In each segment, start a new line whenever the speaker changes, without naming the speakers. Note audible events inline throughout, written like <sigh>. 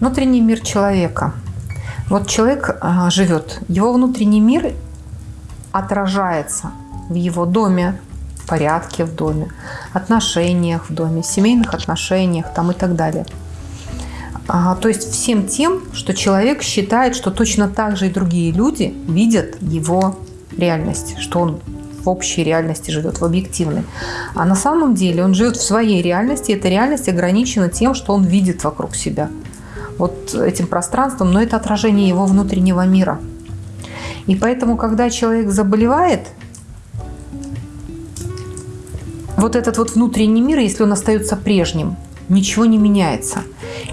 Внутренний мир человека. Вот человек а, живет, его внутренний мир отражается в его доме, порядке в доме, отношениях в доме, семейных отношениях там и так далее. А, то есть всем тем, что человек считает, что точно так же и другие люди видят его реальность, что он в общей реальности живет, в объективной. А на самом деле он живет в своей реальности, и эта реальность ограничена тем, что он видит вокруг себя. Вот этим пространством, но это отражение его внутреннего мира. И поэтому, когда человек заболевает, вот этот вот внутренний мир, если он остается прежним, ничего не меняется.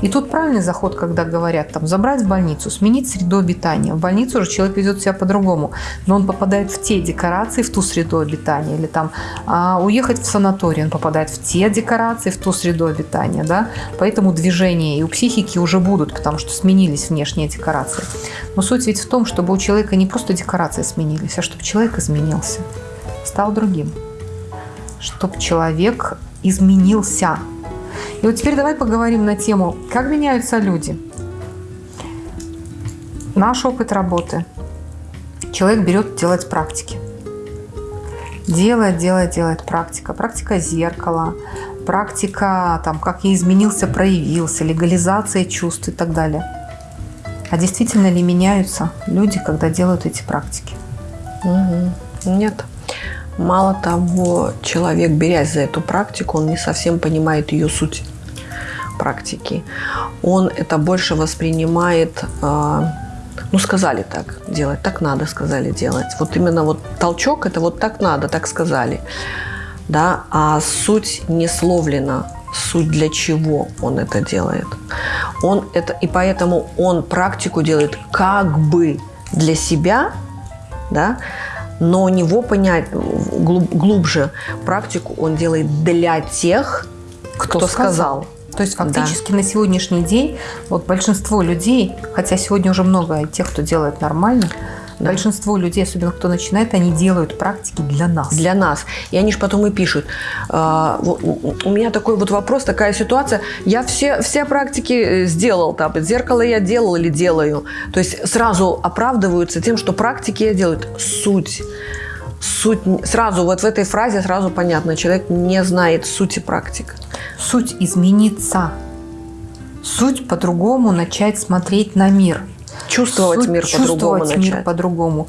И тут правильный заход, когда говорят, там, забрать в больницу, сменить среду обитания. В больницу уже человек ведет себя по-другому, но он попадает в те декорации, в ту среду обитания. Или там а, уехать в санаторий, он попадает в те декорации, в ту среду обитания. Да? Поэтому движения и у психики уже будут, потому что сменились внешние декорации. Но суть ведь в том, чтобы у человека не просто декорации сменились, а чтобы человек изменился, стал другим. Чтобы человек изменился, и вот теперь давай поговорим на тему, как меняются люди. Наш опыт работы. Человек берет делать практики. Делает, делает, делает практика. Практика зеркала, практика, там, как я изменился, проявился, легализация чувств и так далее. А действительно ли меняются люди, когда делают эти практики?
Угу. Нет. Мало того, человек, берясь за эту практику, он не совсем понимает ее суть практики. Он это больше воспринимает, а, ну, сказали так делать, так надо, сказали делать. Вот именно вот толчок – это вот так надо, так сказали. Да? А суть не словлена, суть для чего он это делает. Он это, и поэтому он практику делает как бы для себя, да, но у него понять глубже практику он делает для тех, кто, кто сказал. сказал.
То есть фактически да. на сегодняшний день вот большинство людей, хотя сегодня уже много тех, кто делает нормально, да. Большинство людей, особенно кто начинает, они делают практики для нас.
Для нас. И они же потом и пишут. «А, у меня такой вот вопрос, такая ситуация. Я все, все практики э, сделал. Там, зеркало я делал или делаю. То есть сразу оправдываются тем, что практики я делаю. Суть суть сразу вот в этой фразе сразу понятно, человек не знает сути практик.
Суть измениться. Суть по-другому начать смотреть на мир.
Чувствовать мир по-другому
начать. мир по-другому.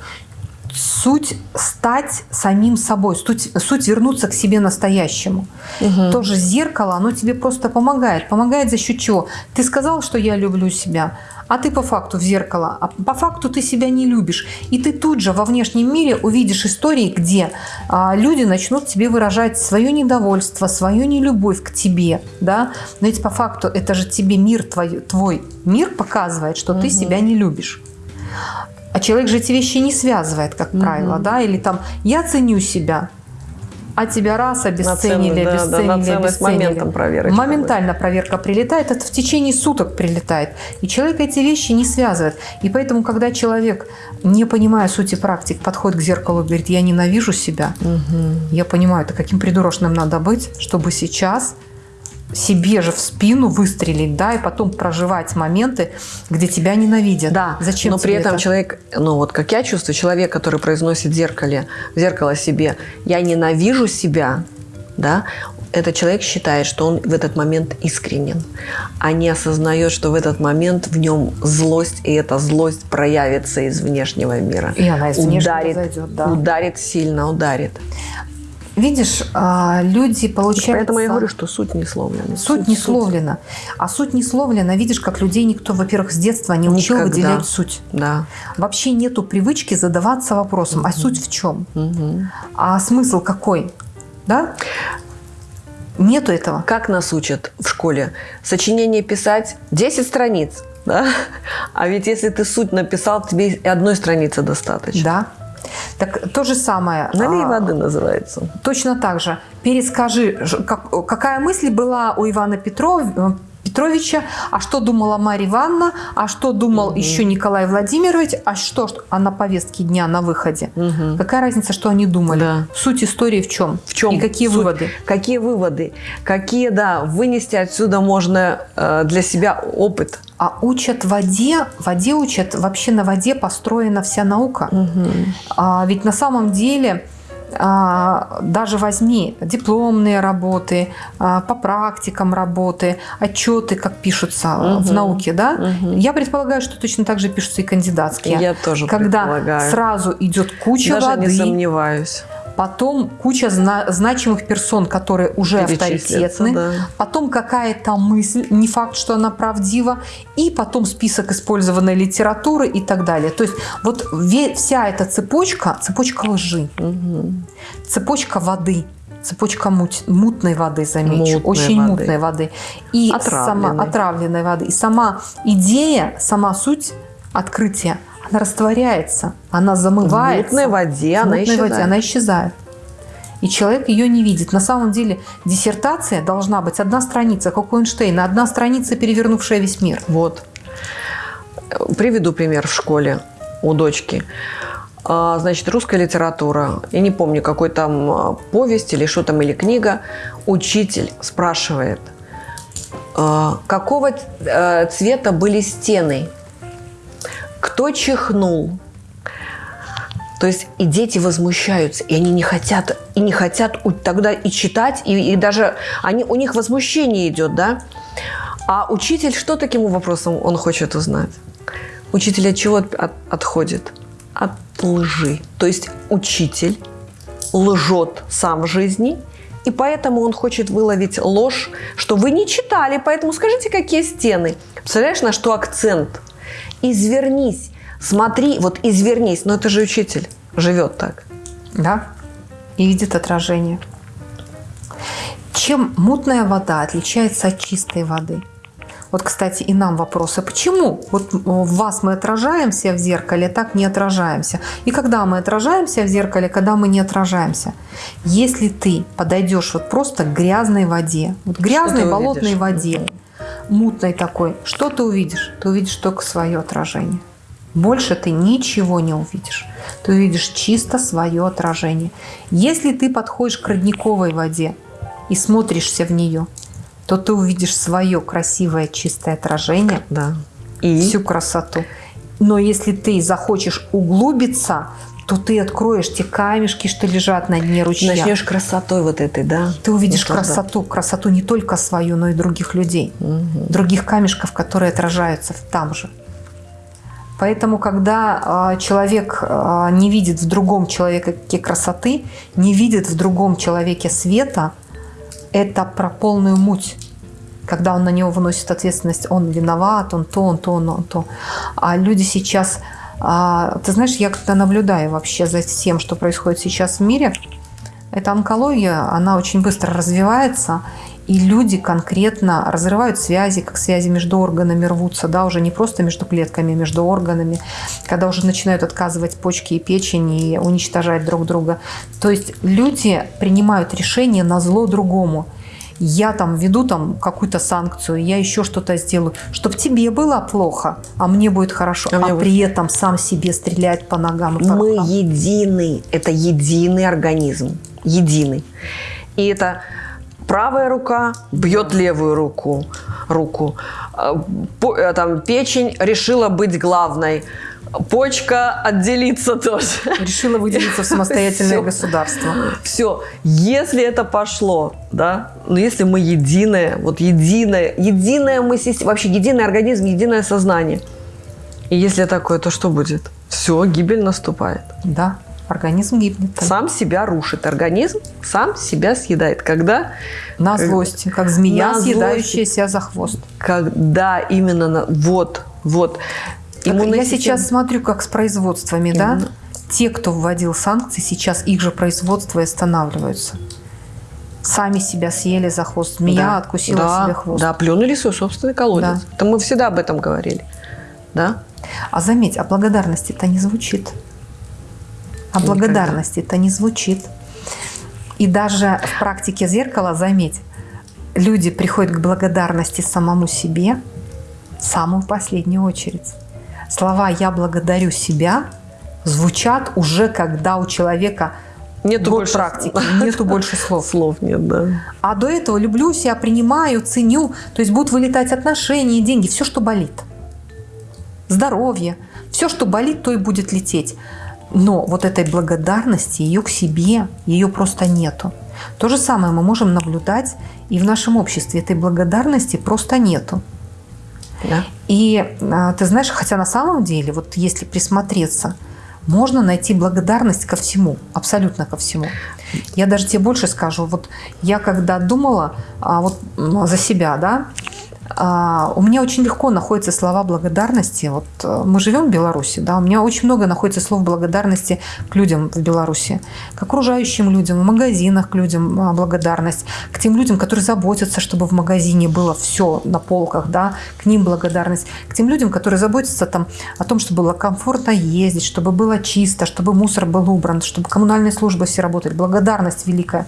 Суть стать самим собой, суть, суть вернуться к себе настоящему. Угу. Тоже зеркало, оно тебе просто помогает. Помогает за счет чего? Ты сказал, что я люблю себя, а ты по факту в зеркало, а по факту ты себя не любишь. И ты тут же во внешнем мире увидишь истории, где а, люди начнут тебе выражать свое недовольство, свою нелюбовь к тебе. Да? Но ведь по факту это же тебе мир, твой, твой мир показывает, что угу. ты себя не любишь. А человек же эти вещи не связывает, как правило, да, или там «я ценю себя», а тебя раз обесценили,
на цен,
обесценили,
да, на обесценили. Моментом проверочка
Моментально будет. проверка прилетает, это в течение суток прилетает. И человек эти вещи не связывает. И поэтому, когда человек, не понимая сути практик, подходит к зеркалу и говорит, я ненавижу себя, угу. я понимаю, это каким придурочным надо быть, чтобы сейчас себе же в спину выстрелить, да, и потом проживать моменты, где тебя ненавидят.
Да,
Зачем
но при этом это? человек, ну вот как я чувствую, человек, который произносит в зеркале, в зеркало себе, я ненавижу себя, да, этот человек считает, что он в этот момент искренен, а не осознает, что в этот момент в нем злость, и эта злость проявится из внешнего мира.
И она из ударит, зайдет, да.
Ударит сильно, ударит.
Видишь, а, люди получают...
Поэтому я говорю, что суть не словлена.
Суть, суть не словлена. А суть не словлена, видишь, как людей никто, во-первых, с детства не учил Никогда. выделять суть.
Да.
Вообще нету привычки задаваться вопросом, угу. а суть в чем? Угу. А смысл какой? Да? Нету этого.
Как нас учат в школе? Сочинение писать 10 страниц. Да? А ведь если ты суть написал, тебе одной страницы достаточно.
Да. Так то же самое.
Налей а, воды называется.
Точно так же. Перескажи, как, какая мысль была у Ивана Петрова, Петровича, а что думала Марья Ивановна, а что думал
Мгм.
еще Николай Владимирович, а что что- а на повестке дня на выходе.
Мгм.
Какая разница, что они думали?
Да.
Суть истории в чем?
В чем
И какие
суть?
выводы?
Какие выводы? Какие, да, вынести отсюда можно э, для себя опыт?
А учат воде, воде учат, вообще на воде построена вся наука. А ведь на самом деле даже возьми дипломные работы, а, по практикам работы, отчеты, как пишутся а, в науке, да?
Мгм.
Я предполагаю, что точно так же пишутся и кандидатские.
Я тоже
когда
предполагаю.
сразу идет куча
Даже
воды,
не сомневаюсь.
Потом куча зна- значимых персон, которые уже авторитетны,
да.
потом какая-то мысль, не факт, что она правдива, и потом список использованной литературы и так далее. То есть вот вся эта цепочка, цепочка лжи,
Мгм.
цепочка воды, цепочка муть- мутной воды, замечу,
Мутной
очень
воды.
мутной воды. И
Отравленной.
сама отравленной воды. И сама идея, сама суть открытия, она растворяется, она
В
замывается.
мутной воде
В
она
мутной
исчезает.
воде она исчезает. И человек ее не видит. На самом деле диссертация должна быть одна страница, как у Эйнштейна, одна страница, перевернувшая весь мир.
Вот. Приведу пример в школе у дочки. А, Значит, русская литература. Я не помню, какой там а, повесть или что там, или книга. Учитель спрашивает, а, какого цвета были стены? Кто чихнул? То есть и дети возмущаются, и они не хотят, и не хотят тогда и читать, и, и даже они, у них возмущение идет, да? А учитель что таким вопросом он хочет узнать? Учитель от чего от- от- отходит? От лжи. То есть учитель лжет сам в жизни, и поэтому он хочет выловить ложь, что вы не читали, поэтому скажите, какие стены. Представляешь, на что акцент? Извернись, смотри, вот извернись. Но это же учитель живет так.
Да? И видит отражение. Чем мутная вода отличается от чистой воды? Вот, кстати, и нам вопросы. Почему вот в вас мы отражаемся в зеркале, так не отражаемся? И когда мы отражаемся в зеркале, когда мы не отражаемся? Если ты подойдешь вот просто к грязной воде, вот грязной болотной
увидишь?
воде, мутной такой, что ты увидишь? Ты увидишь только свое отражение. Больше ты ничего не увидишь. Ты увидишь чисто свое отражение. Если ты подходишь к родниковой воде и смотришься в нее, то ты увидишь свое красивое чистое отражение,
Да. И
всю красоту. Но если ты захочешь углубиться, то ты откроешь те камешки, что лежат на дне ручья.
начнешь красотой вот этой, да?
Ты увидишь
Вот так, да.
красоту, красоту не только свою, но и других людей, других камешков, которые отражаются там же. Поэтому, когда а, человек а, не видит в другом человеке красоты, не видит в другом человеке света, это про полную муть. Когда он на него выносит ответственность, он виноват, он то, он то, он, он то. А люди сейчас, а, ты знаешь, я как-то наблюдаю вообще за всем, что происходит сейчас в мире. Эта онкология, она очень быстро развивается, и люди конкретно разрывают связи, как связи между органами рвутся, да, уже не просто между клетками, а между органами, когда уже начинают отказывать почки и печень и уничтожать друг друга. То есть люди принимают решение на зло другому. Я там веду там какую-то санкцию, я еще что-то сделаю, чтобы тебе было плохо, а мне будет хорошо,
А
а,
мне будет-
при этом сам себе стреляет по ногам и по
Мы
рукам.
единый. Это единый организм. Единый. И это правая рука бьет левую руку. руку. По- э, Там, печень решила быть главной. Почка отделиться тоже.
Решила выделиться в <laughs> самостоятельное государство.
Все, если это пошло, да, но если мы единое, вот единое, единое мы система, вообще единый организм, единое сознание. И если такое, то что будет? Все, гибель наступает.
Да, организм гибнет. тогда.
Сам себя рушит организм, сам себя съедает. Когда?
На злости, как змея, съедающая себя за хвост.
Когда именно на... Вот, вот. Иммунная
я
система-
сейчас смотрю, как с производствами, да?
Именно.
Те, кто вводил санкции, сейчас их же производства и останавливаются. Сами себя съели за хвост. Змея
Да,
откусила
да,
себе хвост.
Да, плюнули свой собственный колодец.
Да.
Это мы всегда об этом говорили. Да?
А заметь, о благодарности это не звучит. О
Никогда.
благодарности это не звучит. И даже в практике зеркала, заметь, люди приходят к благодарности самому себе в самую последнюю очередь. Слова «я благодарю себя» звучат уже, когда у человека
Нету
год
больше
практики, нету <laughs> больше слов.
Слов нет, да.
А до этого люблю себя, принимаю, ценю. То есть будут вылетать отношения, деньги, все, что болит. Здоровье. Все, что болит, то и будет лететь. Но вот этой благодарности, ее к себе, ее просто нету. То же самое мы можем наблюдать и в нашем обществе. Этой благодарности просто нету.
Да.
И а, ты знаешь, хотя на самом деле, вот если присмотреться, можно найти благодарность ко всему, абсолютно ко всему. Я даже тебе больше скажу. Вот я когда думала а, вот, за себя, да, у меня очень легко находятся слова благодарности. Вот э, мы живем в Беларуси, да, у меня очень много находится слов благодарности к людям в Беларуси, к окружающим людям, в магазинах к людям а, благодарность, к тем людям, которые заботятся, чтобы в магазине было все на полках, да, к ним благодарность, к тем людям, которые заботятся там о том, чтобы было комфортно ездить, чтобы было чисто, чтобы мусор был убран, чтобы коммунальные службы все работали. Благодарность великая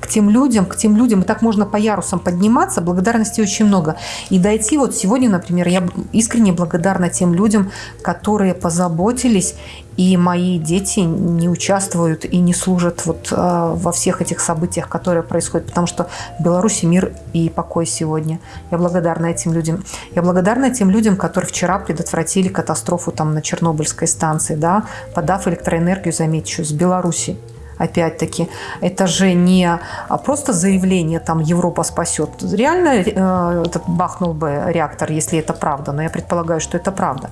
к тем людям, к тем людям. И так можно по ярусам подниматься, благодарности очень много. И дойти вот сегодня, например, я искренне благодарна тем людям, которые позаботились, и мои дети не участвуют и не служат вот э, во всех этих событиях, которые происходят, потому что в Беларуси мир и покой сегодня. Я благодарна этим людям. Я благодарна тем людям, которые вчера предотвратили катастрофу там на Чернобыльской станции, да, подав электроэнергию, замечу, с Беларуси опять-таки, это же не а, просто заявление, там, Европа спасет. Реально э, этот бахнул бы реактор, если это правда, но я предполагаю, что это правда.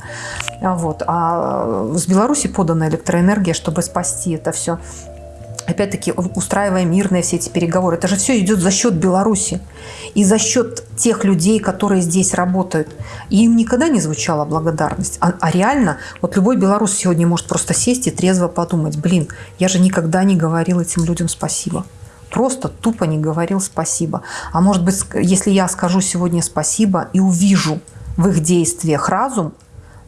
А Вот. А с Беларуси подана электроэнергия, чтобы спасти это все опять-таки устраивая мирные все эти переговоры. Это же все идет за счет Беларуси и за счет тех людей, которые здесь работают. И им никогда не звучала благодарность. А, а реально, вот любой белорус сегодня может просто сесть и трезво подумать, блин, я же никогда не говорил этим людям спасибо. Просто тупо не говорил спасибо. А может быть, если я скажу сегодня спасибо и увижу в их действиях разум,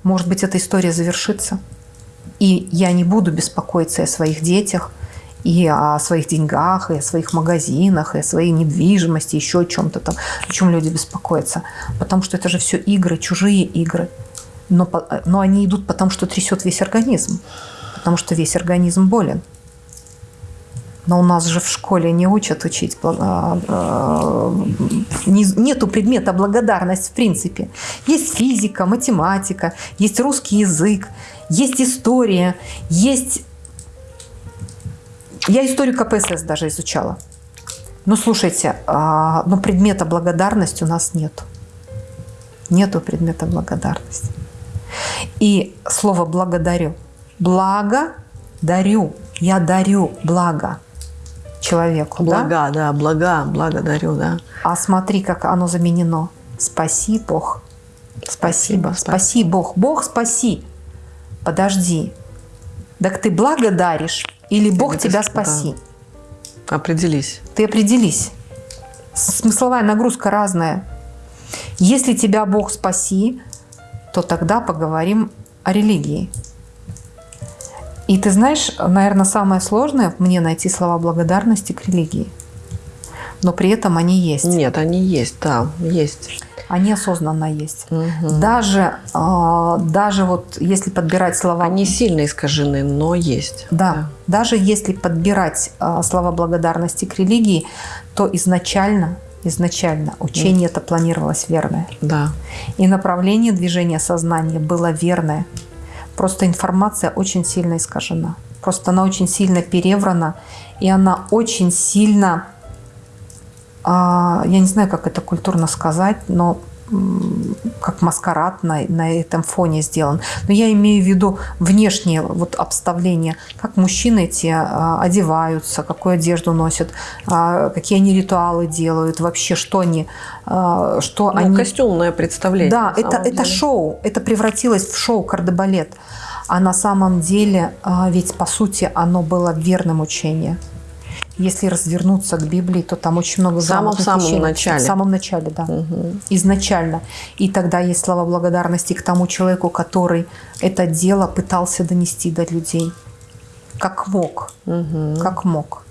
может быть, эта история завершится. И я не буду беспокоиться о своих детях, и о своих деньгах, и о своих магазинах, и о своей недвижимости, еще о чем-то там, о чем люди беспокоятся. Потому что это же все игры, чужие игры. Но, но они идут потому, что трясет весь организм. Потому что весь организм болен. Но у нас же в школе не учат учить. Нету предмета благодарность в принципе. Есть физика, математика, есть русский язык, есть история, есть я историю КПСС даже изучала. Ну, слушайте, а, но предмета благодарности у нас нет. Нету предмета благодарности. И слово «благодарю». Благо дарю. Я дарю благо человеку.
Блага, да, да блага, благодарю, да.
А смотри, как оно заменено. Спаси Бог. Спасибо. Спасибо. Спаси Бог. Бог спаси. Подожди. Так ты благодаришь или Бог Или тебя спаси.
Да. Определись.
Ты определись. Смысловая нагрузка разная. Если тебя Бог спаси, то тогда поговорим о религии. И ты знаешь, наверное, самое сложное мне найти слова благодарности к религии. Но при этом они есть.
Нет, они есть, да, есть
они осознанно есть. Угу. Даже, э, даже вот если подбирать слова...
Они сильно искажены, но есть.
Да, да. даже если подбирать э, слова благодарности к религии, то изначально изначально учение это планировалось верное.
Да.
И направление движения сознания было верное. Просто информация очень сильно искажена. Просто она очень сильно переврана, и она очень сильно а, я не знаю, как это культурно сказать, но как маскарад на, на этом фоне сделан. Но я имею в виду внешнее вот обставление, как мужчины эти а, одеваются, какую одежду носят, а, какие они ритуалы делают, вообще что они... А, что
ну,
они...
Костюмное представление.
Да, это, это шоу, это превратилось в шоу кардебалет. А на самом деле, а, ведь по сути оно было верным учением. Если развернуться к Библии, то там очень много
самом, в самом начале.
В самом начале, да. Угу. Изначально. И тогда есть слова благодарности к тому человеку, который это дело пытался донести до людей. Как мог. Угу. Как мог.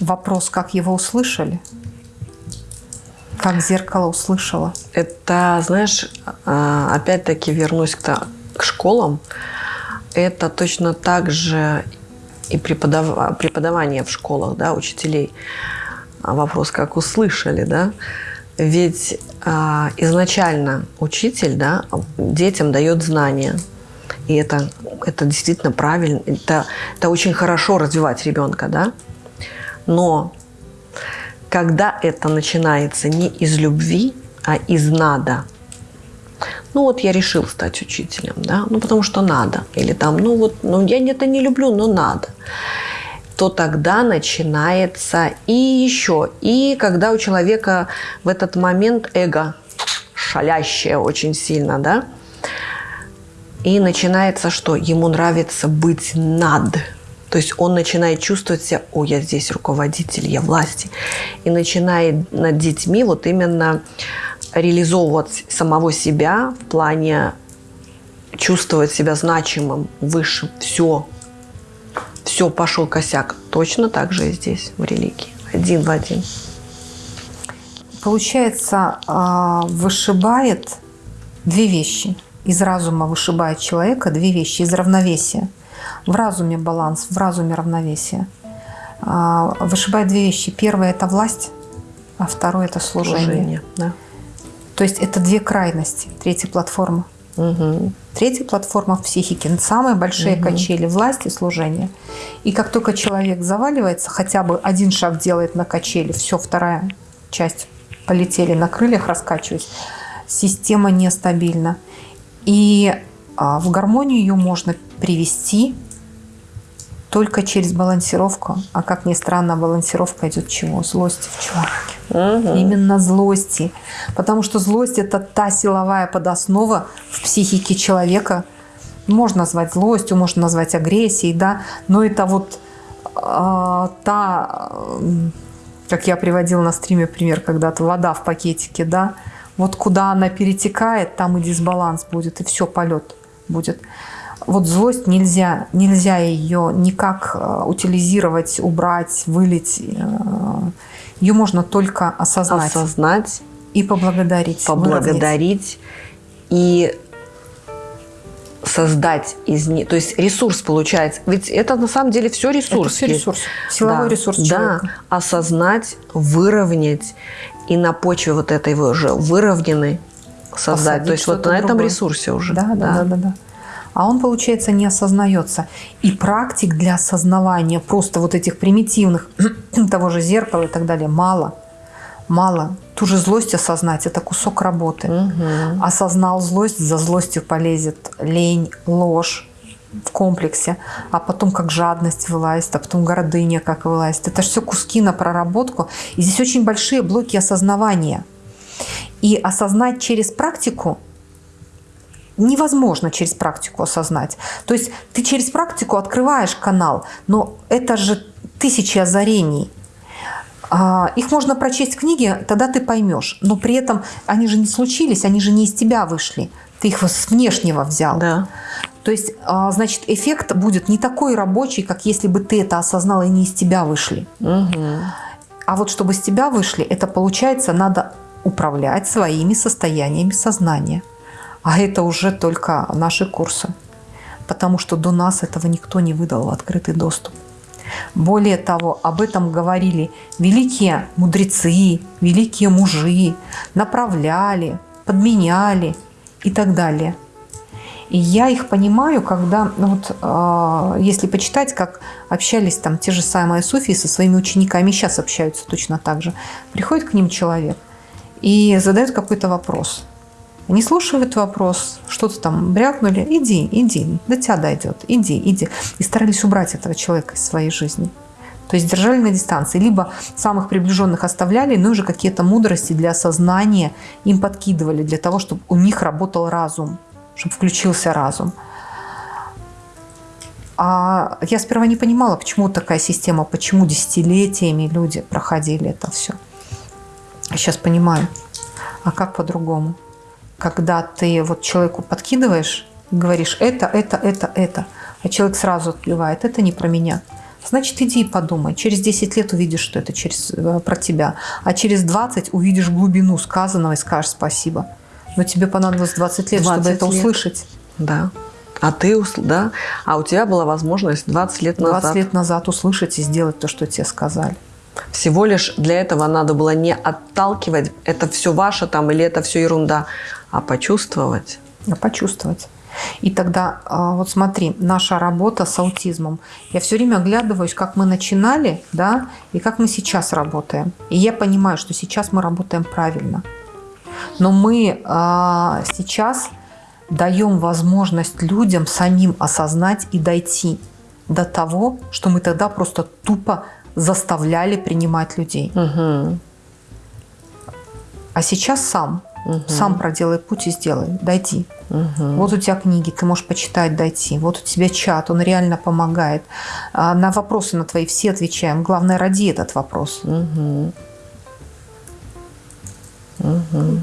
Вопрос, как его услышали. Как зеркало услышала.
Это, знаешь, а, опять-таки вернусь к, к школам. Это точно так же и преподав... преподавание в школах, да, учителей. А вопрос, как услышали, да? Ведь а, изначально учитель, да, детям дает знания. И это, это действительно правильно, это, это очень хорошо развивать ребенка, да? Но когда это начинается не из любви, а из надо, ну вот я решил стать учителем, да, ну потому что надо, или там, ну вот, ну я это не люблю, но надо, то тогда начинается и еще, и когда у человека в этот момент эго шалящее очень сильно, да, и начинается что? Ему нравится быть над. То есть он начинает чувствовать себя, о, я здесь руководитель, я власти. И начинает над детьми вот именно реализовывать самого себя в плане чувствовать себя значимым, высшим. Все, все, пошел косяк. Точно так же и здесь, в религии. Один в один.
Получается, а, вышибает две вещи. Из разума вышибает человека две вещи. Из равновесия. В разуме баланс, в разуме равновесие. А, вышибает две вещи. Первое – это власть, а второе – это служение. служение да. То есть это две крайности. Третья платформа. Угу. Третья платформа в психике. Самые большие угу. качели власти, служения. И как только человек заваливается, хотя бы один шаг делает на качели, все, вторая часть полетели на крыльях, раскачиваясь, система нестабильна. И а, в гармонию ее можно привести только через балансировку. А как ни странно, балансировка идет чего? Злости в человеке. Угу. Именно злости. Потому что злость – это та силовая подоснова в психике человека. Можно назвать злостью, можно назвать агрессией, да, но это вот э, та, как я приводила на стриме пример когда-то, вода в пакетике, да, вот куда она перетекает, там и дисбаланс будет, и все, полет будет. Вот злость нельзя, нельзя ее никак э, утилизировать, убрать, вылить. Э, ее можно только осознать.
Осознать.
И поблагодарить.
Поблагодарить. И создать из них, то есть ресурс получается. Ведь это на самом деле все ресурс. Это
все ресурс. Силовой да, ресурс человека.
Да, осознать, выровнять и на почве вот этой уже выровненной создать. Посадить то есть вот на этом другое. ресурсе уже.
Да, да, да, да, да. да а он, получается, не осознается. И практик для осознавания просто вот этих примитивных, <clears throat> того же зеркала и так далее, мало. Мало. Ту же злость осознать – это кусок работы. Угу. Осознал злость, за злостью полезет лень, ложь в комплексе, а потом как жадность вылазит, а потом гордыня как вылазит. Это же все куски на проработку. И здесь очень большие блоки осознавания. И осознать через практику невозможно через практику осознать. То есть ты через практику открываешь канал, но это же тысячи озарений. А, их можно прочесть в книге, тогда ты поймешь. Но при этом они же не случились, они же не из тебя вышли. Ты их с внешнего взял.
Да.
То есть, а, значит, эффект будет не такой рабочий, как если бы ты это осознал и не из тебя вышли. Угу. А вот чтобы с тебя вышли, это получается, надо управлять своими состояниями сознания. А это уже только наши курсы. Потому что до нас этого никто не выдал в открытый доступ. Более того, об этом говорили великие мудрецы, великие мужи, направляли, подменяли и так далее. И я их понимаю, когда, ну вот, э, если почитать, как общались там те же самые суфии со своими учениками, сейчас общаются точно так же. Приходит к ним человек и задает какой-то вопрос – не слушают вопрос, что-то там брякнули, иди, иди, до тебя дойдет, иди, иди. И старались убрать этого человека из своей жизни. То есть держали на дистанции. Либо самых приближенных оставляли, но уже какие-то мудрости для осознания им подкидывали, для того, чтобы у них работал разум, чтобы включился разум. А я сперва не понимала, почему такая система, почему десятилетиями люди проходили это все. Сейчас понимаю. А как по-другому? Когда ты вот человеку подкидываешь, говоришь это, это, это, это, а человек сразу отплевает, это не про меня. Значит, иди и подумай. Через 10 лет увидишь, что это через, э, про тебя. А через 20 увидишь глубину сказанного и скажешь спасибо. Но тебе понадобилось 20 лет,
20
чтобы это
лет.
услышать.
Да. А ты, да? А у тебя была возможность 20 лет
20
назад.
лет назад услышать и сделать то, что тебе сказали.
Всего лишь для этого надо было не отталкивать, это все ваше там или это все ерунда, а почувствовать.
А почувствовать. И тогда, а, вот смотри, наша работа с аутизмом. Я все время оглядываюсь, как мы начинали, да, и как мы сейчас работаем. И я понимаю, что сейчас мы работаем правильно. Но мы а, сейчас даем возможность людям самим осознать и дойти до того, что мы тогда просто тупо заставляли принимать людей.
Угу.
А сейчас сам. Сам проделай путь и сделай. Дойди.
Угу.
Вот у тебя книги, ты можешь почитать, дойти. Вот у тебя чат, он реально помогает. А На вопросы на твои все отвечаем. Главное, роди этот вопрос.
Угу.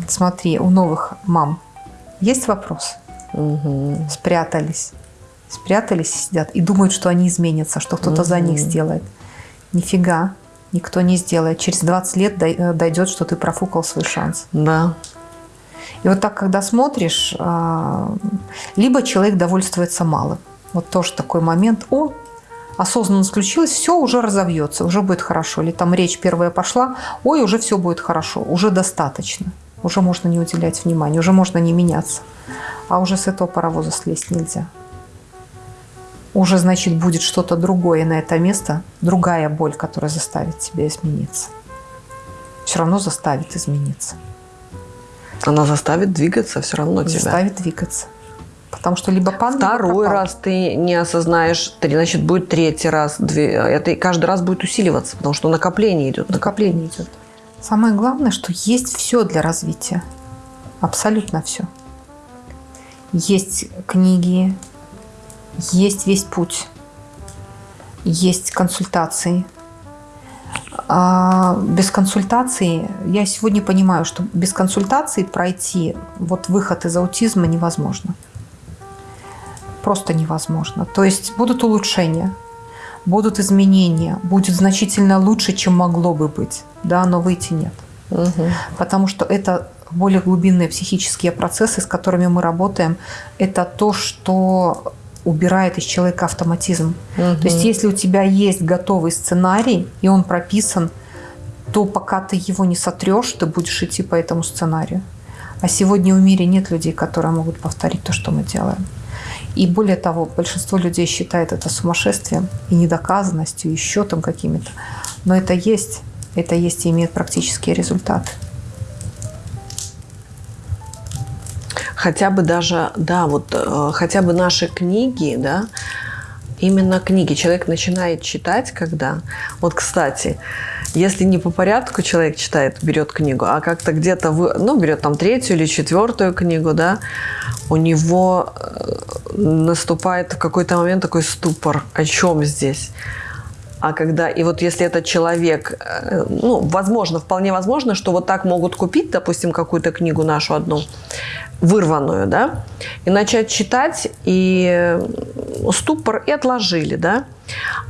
Смотри, у новых мам есть вопрос?
Угу.
Спрятались. Спрятались и сидят и думают, что они изменятся, что кто-то за них сделает. Нифига, никто не сделает. Через 20 лет э, дойдет, что ты профукал свой шанс.
Да.
И вот так, когда смотришь, а, либо человек довольствуется малым. Вот тоже такой момент. О, осознанно включилось, все уже разовьется, уже будет хорошо. Или там речь первая пошла, ой, уже все будет хорошо, уже достаточно. Уже можно не уделять внимания, уже можно не меняться. А уже с этого паровоза слезть нельзя. Уже, значит, будет что-то другое на это место, другая боль, которая заставит тебя измениться. Все равно заставит измениться.
Она заставит двигаться все равно тебя.
заставит двигаться. Потому что либо пан, либо
Второй
пропал.
раз ты не осознаешь, значит, будет третий раз. Две, это каждый раз будет усиливаться, потому что накопление идет.
накопление идет. Самое главное, что есть все для развития. Абсолютно все. Есть книги, есть весь путь, есть консультации. А без консультации, я сегодня понимаю, что без консультации пройти вот выход из аутизма невозможно. Просто невозможно. То есть будут улучшения, будут изменения, будет значительно лучше, чем могло бы быть, да, но выйти нет.
Мгм.
Потому что это более глубинные психические процессы, с которыми мы работаем, это то, что убирает из человека автоматизм.
Мгм.
То есть если у тебя есть готовый сценарий, и он прописан, то пока ты его не сотрешь, ты будешь идти по этому сценарию. А сегодня в мире нет людей, которые могут повторить то, что мы делаем. И более того, большинство людей считает это сумасшествием и недоказанностью, еще там какими-то. Но это есть, это есть и имеет практические результаты.
Хотя бы даже, да, вот э, хотя бы наши книги, да, именно книги. Человек начинает читать, когда... Вот, кстати, если не по порядку человек читает, берет книгу, а как-то где-то, вы, ну, берет там третью или четвертую книгу, да, у него э, наступает в какой-то момент такой ступор. О чем здесь? А когда, и вот если этот человек, э, ну, возможно, вполне возможно, что вот так могут купить, допустим, какую-то книгу нашу одну, вырванную, да, и начать читать, и э, ступор, и отложили, да.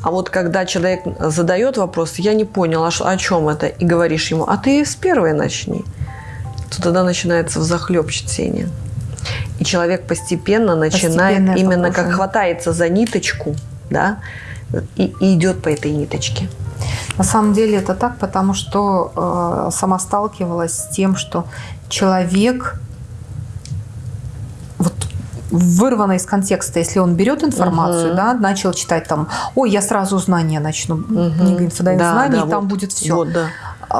А вот когда человек задает вопрос, я не понял, а о чем это, и говоришь ему, а ты с первой начни, то тогда начинается взахлеб чтение. И человек постепенно начинает
Постепенно
именно как хватается за ниточку, да, и, и идет по этой ниточке.
На самом деле это так, потому что э, сама сталкивалась с тем, что человек вот вырвано из контекста, если он берет информацию,
Мгм.
да, начал читать там, ой, я сразу знания начну,
Мгм.
книга инфодайм
Да,
знаний,
да,
и там
вот.
будет все.
Вот, да.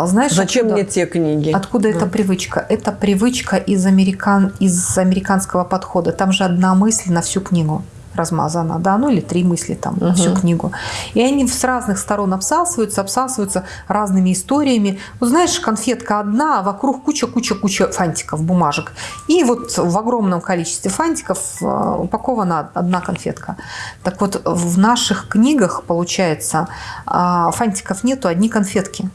знаешь,
Зачем
откуда-
мне те книги?
Откуда эта привычка? Это привычка из, американ... из американского подхода. Там же одна мысль на всю книгу размазана, да, ну или три мысли там на всю книгу. И они с разных сторон обсасываются, обсасываются разными историями. Вот знаешь, конфетка одна, а вокруг куча-куча-куча фантиков, бумажек. И вот в огромном количестве фантиков э, упакована одна конфетка. Так вот, в наших книгах, получается, а, фантиков нету, одни конфетки.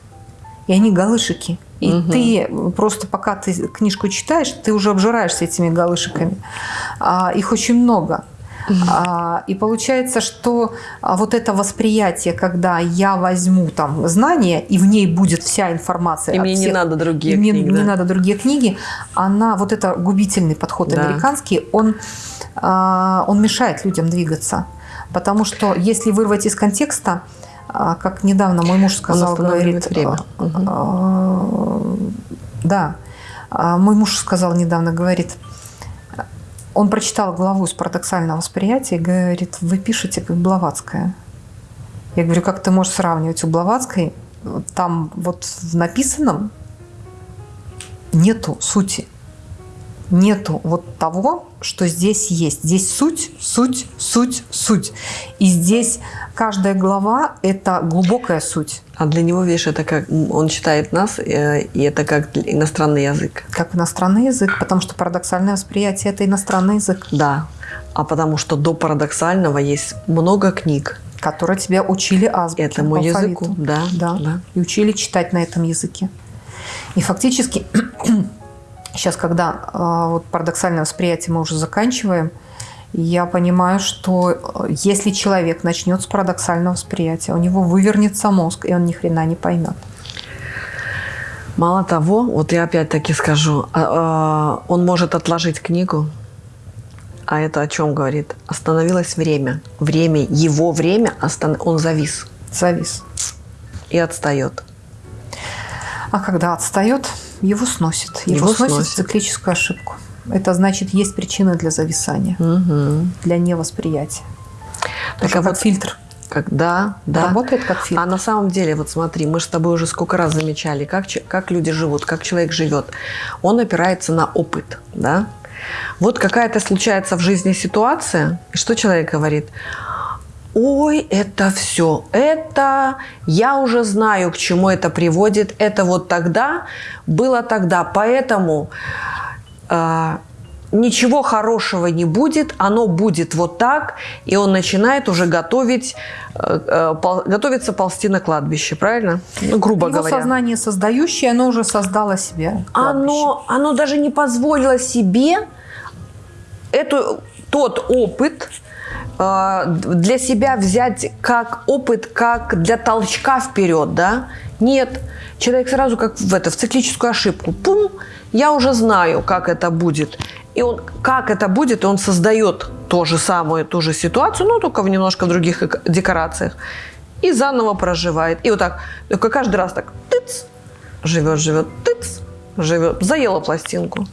И они галышики. И
Мгм.
ты просто пока ты книжку читаешь, ты уже обжираешься этими галышиками. А, их очень много. А, и получается, что а, вот это восприятие, когда я возьму там знания, и в ней будет вся информация.
И мне не
всех-
надо другие
и мне
книги,
не
да.
надо другие книги, она, вот это губительный подход
Да.
американский, он, а, он мешает людям двигаться. Потому что если вырвать из контекста, а, как недавно мой муж сказал, говорит,
время.
а, да, мой муж сказал недавно, говорит, он прочитал главу из парадоксального восприятия и говорит, вы пишете как Блаватская. Я говорю, как ты можешь сравнивать у Блаватской? Там вот в написанном нету сути. Нету вот того, что здесь есть. Здесь суть, суть, суть, суть. И здесь каждая глава – это глубокая суть,
А для него, видишь, это как он читает нас, э, и это как иностранный язык.
как иностранный язык, потому что парадоксальное восприятие – это иностранный язык,
Да. А потому что до парадоксального есть много книг.
которые тебя учили азбуке,
Этому языку, да,
да,
да.
и учили читать на этом языке. И фактически <clears throat> сейчас, когда э, вот парадоксальное восприятие мы уже заканчиваем, я понимаю, что э, если человек начнет с парадоксального восприятия, у него вывернется мозг, и он ни хрена не поймет.
Мало того, вот я опять-таки скажу, а, а, он может отложить книгу, а это о чем говорит? Остановилось время. Время, его время, остан- он завис
Завис.
и отстает.
А когда отстает, его сносит. Его,
Его
сносит,
сносит.
циклическую ошибку. Это значит, есть причины для зависания,
Мгм.
для невосприятия.
Так
Тоже
а
как
вот
фильтр.
Когда, да.
Работает как фильтр.
А на самом деле, вот смотри, мы же с тобой уже сколько раз замечали, как, как люди живут, как человек живет. Он опирается на опыт, да? Вот какая-то случается в жизни ситуация, и что человек говорит? Ой, это все, это я уже знаю, к чему это приводит, это вот тогда было тогда, поэтому а, ничего хорошего не будет, оно будет вот так, и он начинает уже готовить, э, э, пол- готовиться ползти на кладбище, правильно? Ну, грубо
Его
говоря.
сознание создающее, оно уже создало себе кладбище.
Оно, оно даже не позволило себе эту, тот опыт э, для себя взять как опыт, как для толчка вперед, да? Нет. Человек сразу как в, это, в циклическую ошибку. Пум, я уже знаю, как это будет. И он, как это будет, он создает то же самое, ту же ситуацию, но только в немножко других декорациях. И заново проживает. И вот так, только каждый раз так, тыц, живет, живет, тыц, живет, заела пластинку.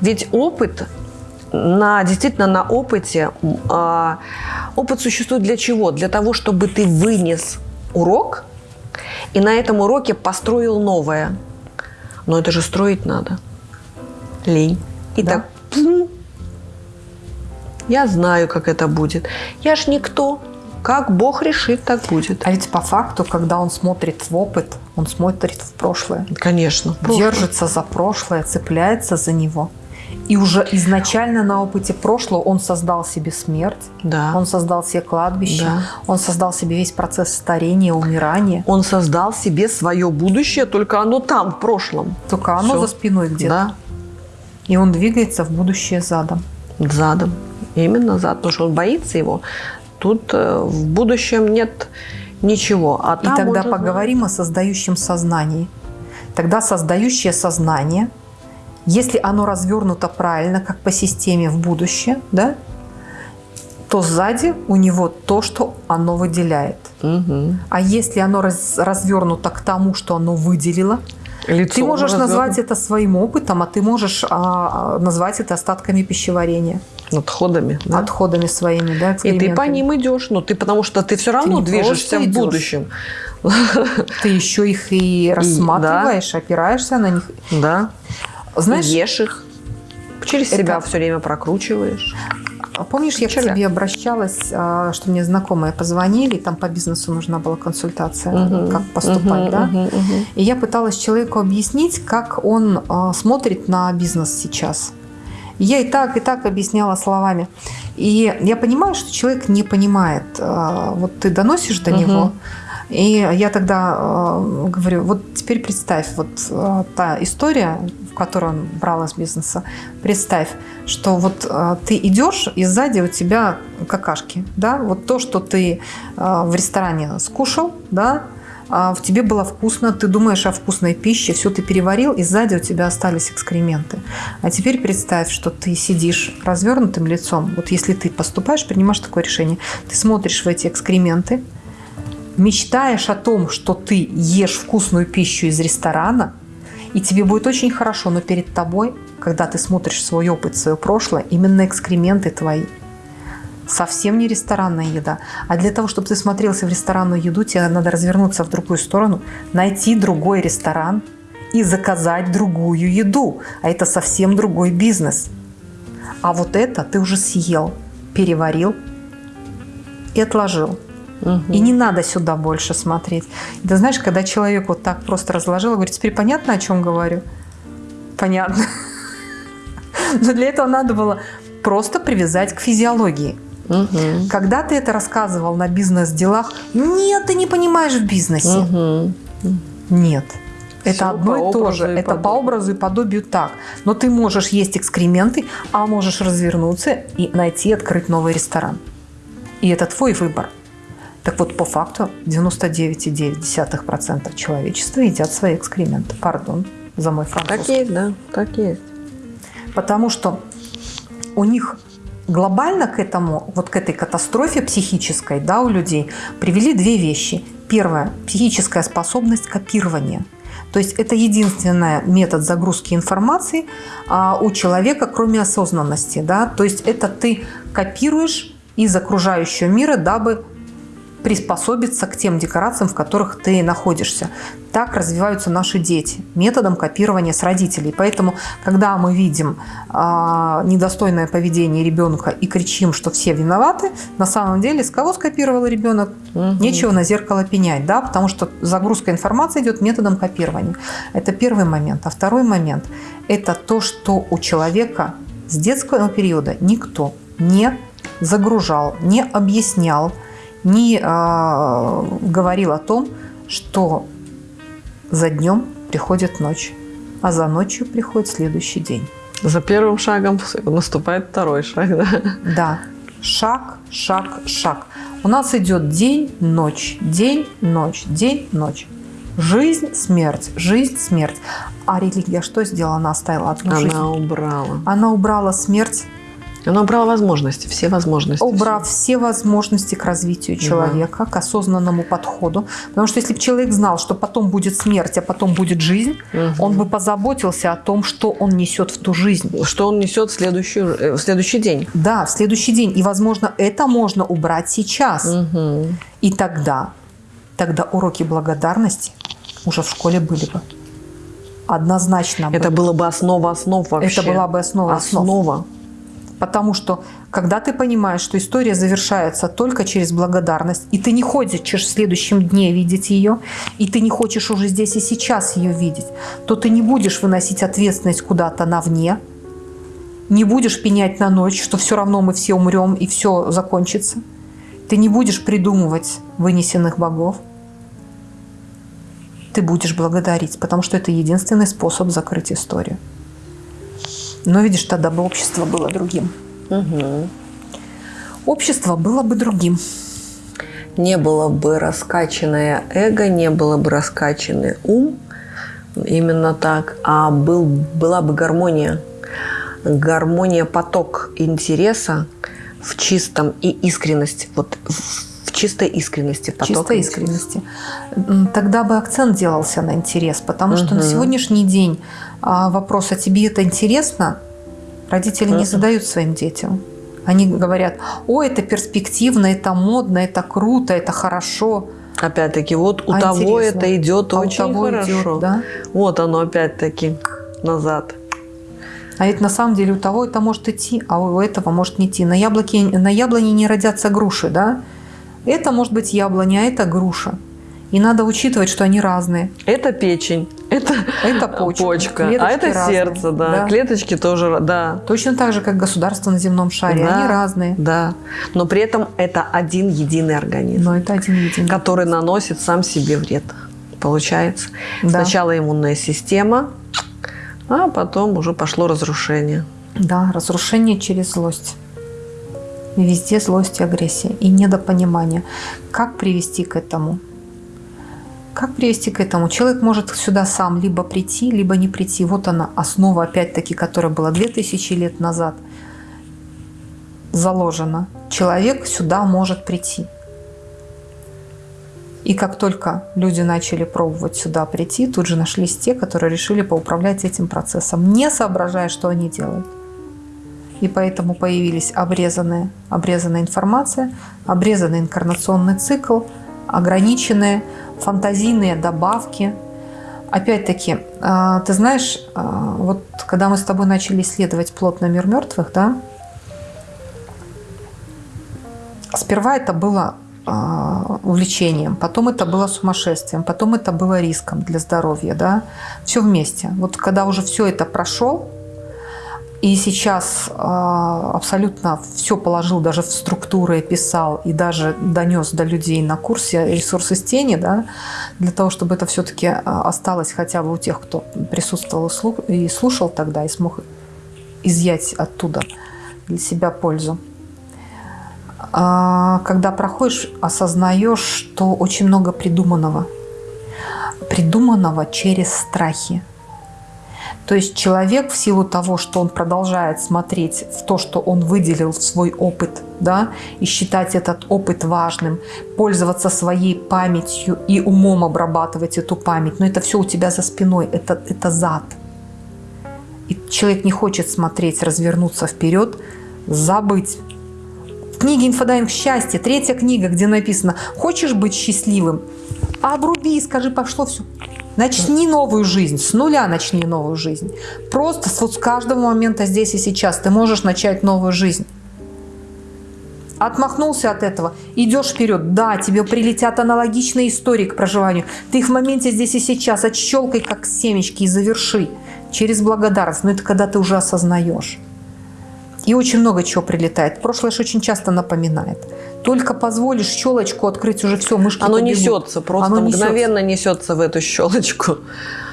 Ведь опыт, на, действительно на опыте, а, опыт существует для чего? Для того, чтобы ты вынес урок и на этом уроке построил новое. Но это же строить надо. Лень. И
Да.
так, пум, я знаю, как это будет. Я ж никто. Как Бог решит, так будет.
А ведь по факту, когда он смотрит в опыт, он смотрит в прошлое.
Конечно.
Держится за прошлое, цепляется за него. И уже изначально на опыте прошлого он создал себе смерть,
Да.
он создал себе кладбище,
Да.
он создал себе весь процесс старения, умирания.
Он создал себе свое будущее, только оно там, в прошлом.
Только оно
Всё.
за спиной где-то.
Да,
И он двигается в будущее задом.
задом. Именно зад, потому что он боится его. Тут э, в будущем нет ничего. А
И тогда
уже
поговорим о создающем сознании. Тогда создающее сознание, если оно развернуто правильно, как по системе в будущее, да, то сзади у него то, что оно выделяет.
Мгм.
А если оно раз- развернуто к тому, что оно выделило,
Лицо
ты можешь
развернуто.
назвать это своим опытом, а ты можешь а, назвать это остатками пищеварения,
отходами. да?
отходами своими, да,
И ты по ним идешь, ну ты потому что ты все равно
не
движешься в
идешь.
будущем.
Ты еще их и рассматриваешь, опираешься на них.
Да.
Знаешь,
ешь их. Через
это-
себя все время прокручиваешь.
А Помнишь, я к тебе обращалась, а, что мне знакомые позвонили, там по бизнесу нужна была консультация,
Мгм.
как поступать,
Мгм,
да?
мгм, мгм.
И я пыталась человеку объяснить, как он а, смотрит на бизнес сейчас. Я и так, и так объясняла словами. И я понимаю, что человек не понимает. Вот ты доносишь до
Мгм.
него, И я тогда э, говорю, вот теперь представь, вот э, та история, в которой он брал из бизнеса, представь, что вот э, ты идешь, и сзади у тебя какашки, да, вот то, что ты э, в ресторане скушал, да, а в тебе было вкусно, ты думаешь о вкусной пище, все ты переварил, и сзади у тебя остались экскременты. А теперь представь, что ты сидишь развернутым лицом. Вот если ты поступаешь, принимаешь такое решение, ты смотришь в эти экскременты, мечтаешь о том, что ты ешь вкусную пищу из ресторана, и тебе будет очень хорошо, но перед тобой, когда ты смотришь свой опыт, свое прошлое, именно экскременты твои – совсем не ресторанная еда. А для того, чтобы ты смотрелся в ресторанную еду, тебе надо развернуться в другую сторону, найти другой ресторан и заказать другую еду. А это совсем другой бизнес. А вот это ты уже съел, переварил и отложил. Угу. И не надо сюда больше смотреть. И ты знаешь, когда человек вот так просто разложил, говорит, теперь понятно, о чем говорю? Понятно. <laughs> Но для этого надо было просто привязать к физиологии. Угу. Когда ты это рассказывал на бизнес-делах, нет, ты не понимаешь в бизнесе. Угу. Нет. Это Все одно и то же. Это по образу и подобию так. Но ты можешь есть экскременты, а можешь развернуться и найти, открыть новый ресторан. И это твой выбор. Так вот, по факту 99,9% человечества едят свои экскременты. Пардон за мой французский.
Так есть, да, так есть.
Потому что у них глобально к этому, вот к этой катастрофе психической да, у людей привели две вещи. Первое – психическая способность копирования. То есть это единственный метод загрузки информации а, у человека, кроме осознанности. Да? То есть это ты копируешь из окружающего мира, дабы приспособиться к тем декорациям, в которых ты находишься. Так развиваются наши дети методом копирования с родителей. Поэтому, когда мы видим э, недостойное поведение ребенка и кричим, что все виноваты, на самом деле с кого скопировал ребенок? Угу. Нечего на зеркало пенять, да, потому что загрузка информации идет методом копирования. Это первый момент. А второй момент – это то, что у человека с детского периода никто не загружал, не объяснял, не э, говорил о том, что за днем приходит ночь, а за ночью приходит следующий день.
За первым шагом наступает второй шаг, да?
Да. Шаг, шаг, шаг. У нас идет день, ночь, день, ночь, день, ночь. Жизнь, смерть, жизнь, смерть. А религия что сделала? Она оставила одну
Она
жизнь.
Она убрала.
Она убрала смерть
она убрала возможности, все возможности.
Убрав все, все возможности к развитию человека, да. к осознанному подходу. Потому что если бы человек знал, что потом будет смерть, а потом будет жизнь, угу. он бы позаботился о том, что он несет в ту жизнь.
Что он несет в, следующую, э, в следующий день.
Да, в следующий день. И, возможно, это можно убрать сейчас. Угу. И тогда, тогда уроки благодарности уже в школе были бы. Однозначно.
Это было бы основа основ вообще.
Это была бы основа основ. Основа. Потому что когда ты понимаешь, что история завершается только через благодарность, и ты не хочешь в следующем дне видеть ее, и ты не хочешь уже здесь и сейчас ее видеть, то ты не будешь выносить ответственность куда-то навне, не будешь пенять на ночь, что все равно мы все умрем и все закончится. Ты не будешь придумывать вынесенных богов. Ты будешь благодарить, потому что это единственный способ закрыть историю. Но видишь, тогда бы общество было другим. Угу. Общество было бы другим.
Не было бы раскачанное эго, не было бы раскачанный ум, именно так, а был, была бы гармония. Гармония, поток интереса в чистом и искренность, вот в чистой искренности.
Поток чистой искренности. Тогда бы акцент делался на интерес, потому угу. что на сегодняшний день а вопрос, а тебе это интересно, родители не задают своим детям. Они говорят, о, это перспективно, это модно, это круто, это хорошо.
Опять-таки, вот у а того интересно. это идет а очень того хорошо. Идет, да? Вот оно опять-таки назад.
А ведь на самом деле у того это может идти, а у этого может не идти. На, яблоке, на яблоне не родятся груши, да? Это может быть яблоня, а это груша. И надо учитывать, что они разные.
Это печень, Это,
Это почка.
почка, а это
разные.
сердце, да.
Да.
Клеточки тоже, да.
Точно так же, как государства на земном шаре.
Да,
Они разные.
Да. Но при этом это один единый организм,
Но это один единый.
который наносит сам себе вред. Получается.
Да.
Сначала иммунная система, а потом уже пошло разрушение.
Да, разрушение через злость. Везде злость и агрессия. И недопонимание. Как привести к этому? Как привести к этому? Человек может сюда сам либо прийти, либо не прийти. Вот она, основа, опять-таки, которая была 2000 лет назад заложена. Человек сюда может прийти. И как только люди начали пробовать сюда прийти, тут же нашлись те, которые решили поуправлять этим процессом, не соображая, что они делают. И поэтому появились обрезанные, обрезанная информация, обрезанный инкарнационный цикл, ограниченные фантазийные добавки. Опять-таки, а, ты знаешь, а, вот когда мы с тобой начали исследовать плотно мир мертвых, да, сперва это было а, увлечением, потом это было сумасшествием, потом это было риском для здоровья, да, все вместе. Вот когда уже все это прошел, и сейчас э, абсолютно все положил, даже в структуры писал и даже донес до людей на курсе ресурсы с тени, да, для того, чтобы это все-таки осталось хотя бы у тех, кто присутствовал и слушал тогда, и смог изъять оттуда для себя пользу. А, Когда проходишь, осознаешь, что очень много придуманного. Придуманного через страхи. То есть человек в силу того, что он продолжает смотреть в то, что он выделил в свой опыт, да, и считать этот опыт важным, пользоваться своей памятью и умом обрабатывать эту память, но это все у тебя за спиной, это, это зад. И человек не хочет смотреть, развернуться вперед, забыть. В книге «Инфодайвинг счастье», третья книга, где написано «Хочешь быть счастливым?» Обруби и скажи, пошло все. Начни новую жизнь, с нуля начни новую жизнь. Просто вот с каждого момента здесь и сейчас ты можешь начать новую жизнь. Отмахнулся от этого, идешь вперед. Да, тебе прилетят аналогичные истории к проживанию. Ты их в моменте здесь и сейчас отщелкай, как семечки, и заверши через благодарность. Но это когда ты уже осознаешь. И очень много чего прилетает. Прошлое же очень часто напоминает. Только позволишь щелочку открыть, уже все, мышки
Оно
побегут.
несется, просто
Оно несется.
мгновенно несется в эту щелочку.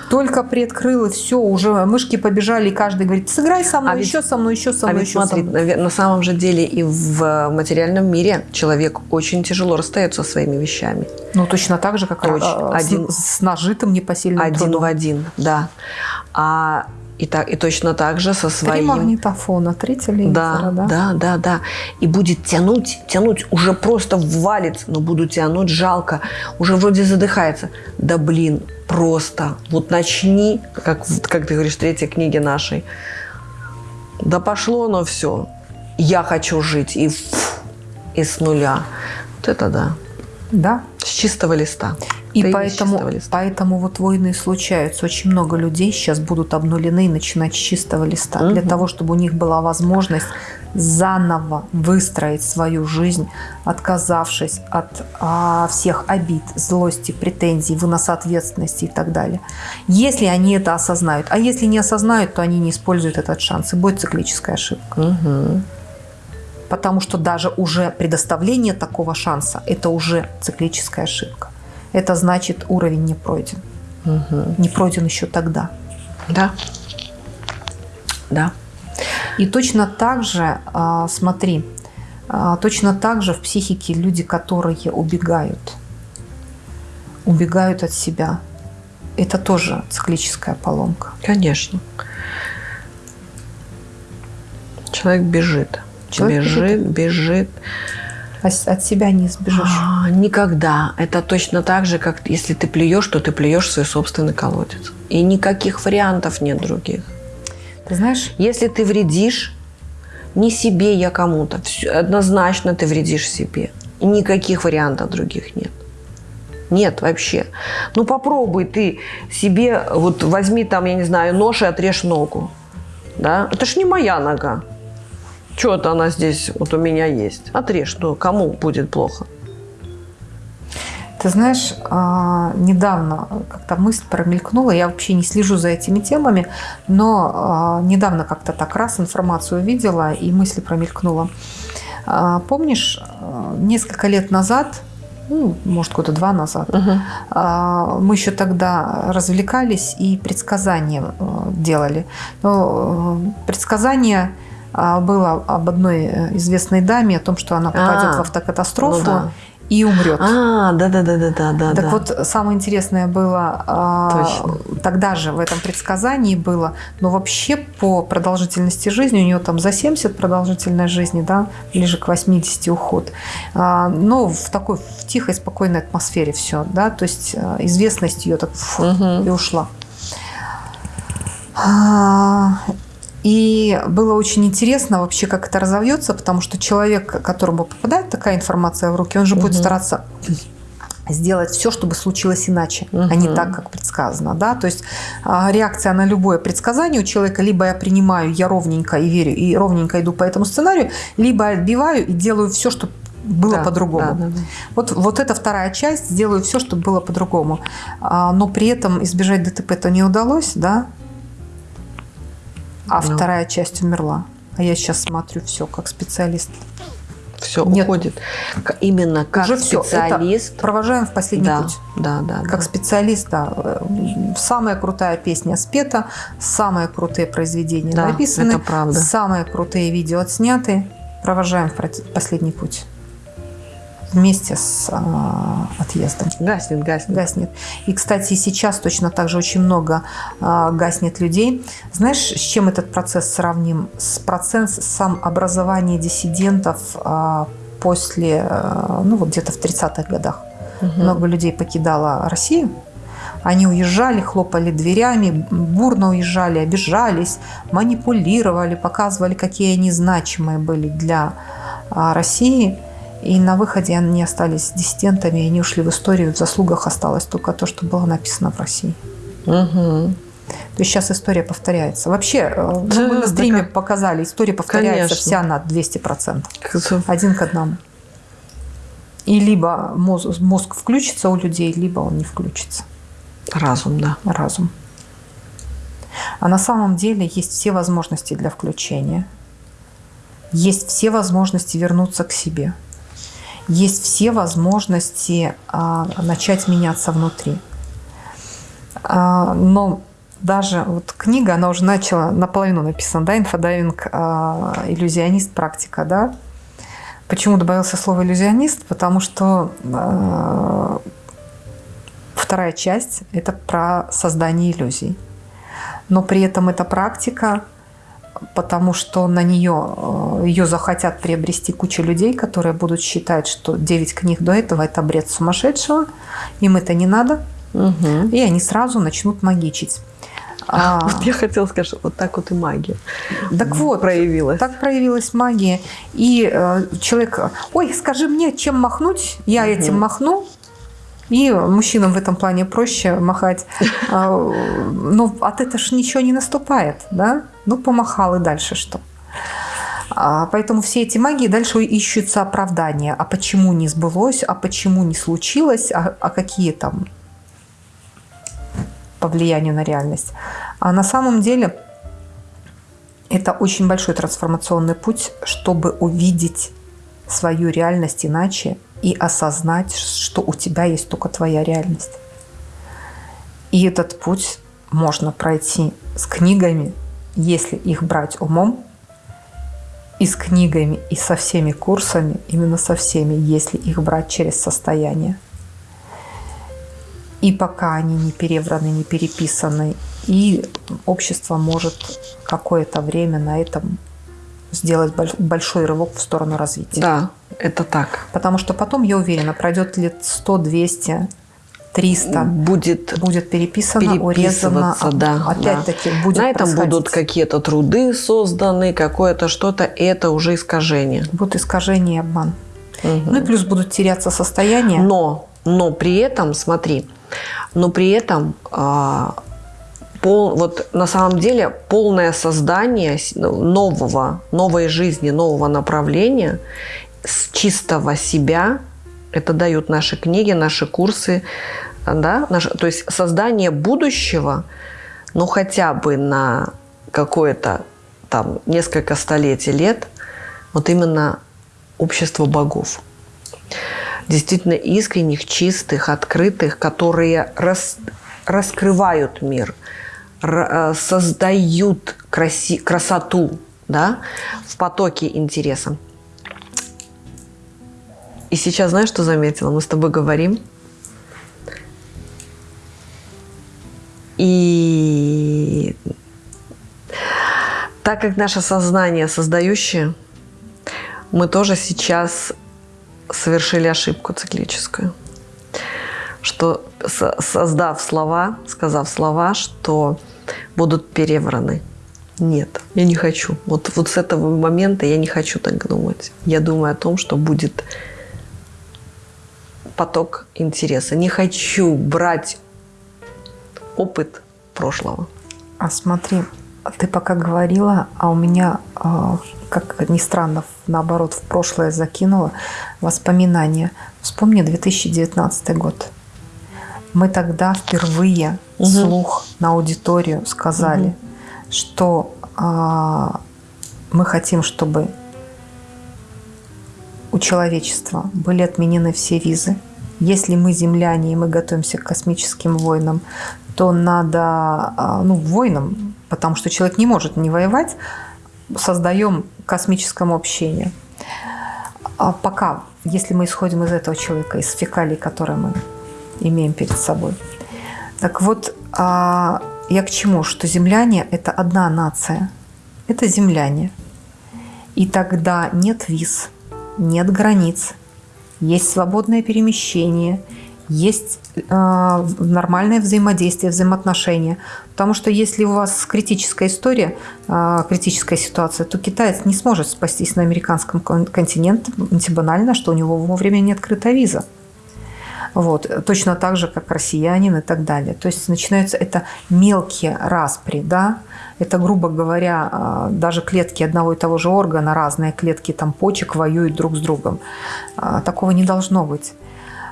Только приоткрыл, и все, уже мышки побежали, и каждый говорит, сыграй со мной,
А ведь-
еще со мной, еще со
А
мной,
ведь
еще со
смотри,
мной.
наве- на самом же деле и в материальном мире человек очень тяжело расстается со своими вещами.
Ну, точно так же, как а, с-
Один-
с, нажитым непосильным
Один
трудом.
в один, да. А и, так, и точно так же со
Три
своим...
магнитофона, три телевизора,
Да,
да?
да, да, да. И будет тянуть, тянуть, уже просто валится, но буду тянуть, жалко, уже вроде задыхается. Да блин, просто, вот начни, как, как ты говоришь, в третьей книге нашей. Да пошло оно все. Я хочу жить, и, фу, и с нуля. Вот это да,
Да.
с чистого листа.
И
с
поэтому,
листа.
поэтому вот войны случаются. Очень много людей сейчас будут обнулены и начинать с чистого листа. Для
Мгм.
того, чтобы у них была возможность заново выстроить свою жизнь, отказавшись от а, всех обид, злости, претензий, выноса ответственности и так далее. Если они это осознают. А если не осознают, то они не используют этот шанс. И будет циклическая ошибка.
Мгм.
Потому что даже уже предоставление такого шанса – это уже циклическая ошибка. Это значит, уровень не пройден.
Мгм.
Не пройден еще тогда.
Да. Да.
И точно так же, а, смотри, а, точно так же в психике люди, которые убегают, убегают от себя. Это тоже циклическая поломка.
Конечно. Человек бежит.
Человек
бежит, бежит.
А От себя не сбежишь.
А, Никогда. Это точно так же, как если ты плюешь, то ты плюешь в свой собственный колодец. И никаких вариантов нет других.
Ты знаешь,
Если ты вредишь не себе, я кому-то, однозначно ты вредишь себе. И никаких вариантов других нет. Нет вообще. Ну попробуй ты себе, вот возьми там, я не знаю, нож и отрежь ногу. Да? Это ж не моя нога. Что-то она здесь вот у меня есть. Отрежь, ну кому будет плохо?
Ты знаешь, а, недавно как-то мысль промелькнула, я вообще не слежу за этими темами, но а, недавно как-то так раз информацию увидела и мысль промелькнула. А, помнишь, несколько лет назад, ну, может, года два назад, угу. мы еще тогда развлекались и предсказания делали. Но предсказание было об одной э, известной даме, о том, что она попадет а, в автокатастрофу. Ну да и умрет.
А, да, да, да, да, да, да.
Так да. вот, самое интересное было Точно. тогда же в этом предсказании было, но вообще по продолжительности жизни у нее там за 70 продолжительной жизни, да, ближе к 80 уход. А, но в такой в тихой, спокойной атмосфере все, да, то есть а, известность ее так фу, угу. и ушла. И было очень интересно вообще, как это разовьется, потому что человек, которому попадает такая информация в руки, он же угу. будет стараться сделать все, чтобы случилось иначе, угу. а не так, как предсказано. Да? То есть а, реакция на любое предсказание у человека либо я принимаю, я ровненько и верю, и ровненько иду по этому сценарию, либо отбиваю и делаю все, чтобы было да, по-другому. Да, да, да. Вот, вот эта вторая часть, сделаю все, чтобы было по-другому. А, но при этом избежать ДТП-то не удалось, да, а ну. вторая часть умерла. А я сейчас смотрю все как специалист.
Все Нет. уходит. Именно как Уже специалист.
Это провожаем в последний
да,
путь.
Да, да.
Как да. специалист, да. Самая крутая песня спета, самые крутые произведения да, написаны, это правда. самые крутые видео отсняты. Провожаем в последний путь вместе с а, отъездом.
Гаснет, гаснет.
Гаснет. И, кстати, сейчас точно так же очень много а, гаснет людей. Знаешь, с чем этот процесс сравним? С процессом образования диссидентов а, после, а, ну вот где-то в 30-х годах. Угу. Много людей покидало Россию. Они уезжали, хлопали дверями, бурно уезжали, обижались, манипулировали, показывали, какие они значимые были для а, России. И на выходе они остались диссидентами, и они ушли в историю. В заслугах осталось только то, что было написано в России. Угу. То есть сейчас история повторяется. Вообще, э, да, мы на стриме да, показали, история повторяется конечно. вся на 200%. Один к одному. И либо мозг, мозг включится у людей, либо он не включится.
Разум, да.
Разум. А на самом деле есть все возможности для включения. Есть все возможности вернуться к себе есть все возможности а, начать меняться внутри. А, но даже вот книга, она уже начала, наполовину написана, да, инфодайвинг, а, иллюзионист, практика, да. Почему добавился слово иллюзионист? Потому что вторая часть – это про создание иллюзий. Но при этом эта практика потому что на нее э, ее захотят приобрести куча людей, которые будут считать, что 9 книг до этого это бред сумасшедшего, им это не надо, угу. и они сразу начнут магичить.
А, вот я хотела сказать, что вот так вот и магия.
Так вот, проявилась. Так проявилась магия. И э, человек, ой, скажи мне, чем махнуть, я угу. этим махну, и мужчинам в этом плане проще махать. <laughs> А, но от этого же ничего не наступает, да? Ну, помахал и дальше что? А, поэтому все эти магии дальше ищутся оправдания. А почему не сбылось, а почему не случилось, а, а какие там по влиянию на реальность. А на самом деле это очень большой трансформационный путь, чтобы увидеть свою реальность иначе и осознать, что у тебя есть только твоя реальность. И этот путь можно пройти с книгами, если их брать умом, и с книгами, и со всеми курсами, именно со всеми, если их брать через состояние. И пока они не перевраны, не переписаны, и общество может какое-то время на этом сделать большой рывок в сторону развития.
Да, это так.
Потому что потом, я уверена, пройдет лет 100, 200, 300
будет,
будет переписано, урезано.
Да,
Опять-таки
да. будет На этом будут какие-то труды созданы, какое-то что-то. Это уже искажение.
Будут искажения и обман. Угу. Ну и плюс будут теряться состояния.
Но, но при этом, смотри, но при этом а, пол, вот на самом деле полное создание нового, новой жизни, нового направления с чистого себя – Это дают наши книги, наши курсы, да, наш, то есть создание будущего, ну хотя бы на какое-то там несколько столетий лет, вот именно общество богов. Действительно искренних, чистых, открытых, которые рас, раскрывают мир, э, создают краси, красоту да, в потоке интереса. И сейчас знаешь, что заметила? Мы с тобой говорим. И так как наше сознание создающее, мы тоже сейчас совершили ошибку циклическую. Что создав слова, сказав слова, что будут перевраны. Нет, я не хочу. Вот, вот с этого момента я не хочу так думать. Я думаю о том, что будет поток интереса. Не хочу брать опыт прошлого.
А смотри, ты пока говорила, а у меня, а, как ни странно, наоборот, в прошлое закинула воспоминания. Вспомни 2019 год. Мы тогда впервые угу. слух на аудиторию сказали, угу. что а, мы хотим, чтобы у человечества были отменены все визы. Если мы земляне и мы готовимся к космическим войнам, то надо, а, ну, войнам, потому что человек не может не воевать, создаем космическому общению. А пока, если мы исходим из этого человека, из фекалий, которые мы имеем перед собой. Так вот, а, я к чему? Что земляне – это одна нация. Это земляне. И тогда нет виз, нет границ, есть свободное перемещение, есть э, нормальное взаимодействие, взаимоотношения. Потому что если у вас критическая история, э, критическая ситуация, то китаец не сможет спастись на американском континенте банально, что у него вовремя не открыта виза. Вот. Точно так же, как россиянин и так далее. То есть начинаются это мелкие распри, да, это, грубо говоря, а, даже клетки одного и того же органа, разные клетки там почек воюют друг с другом. А, такого не должно быть.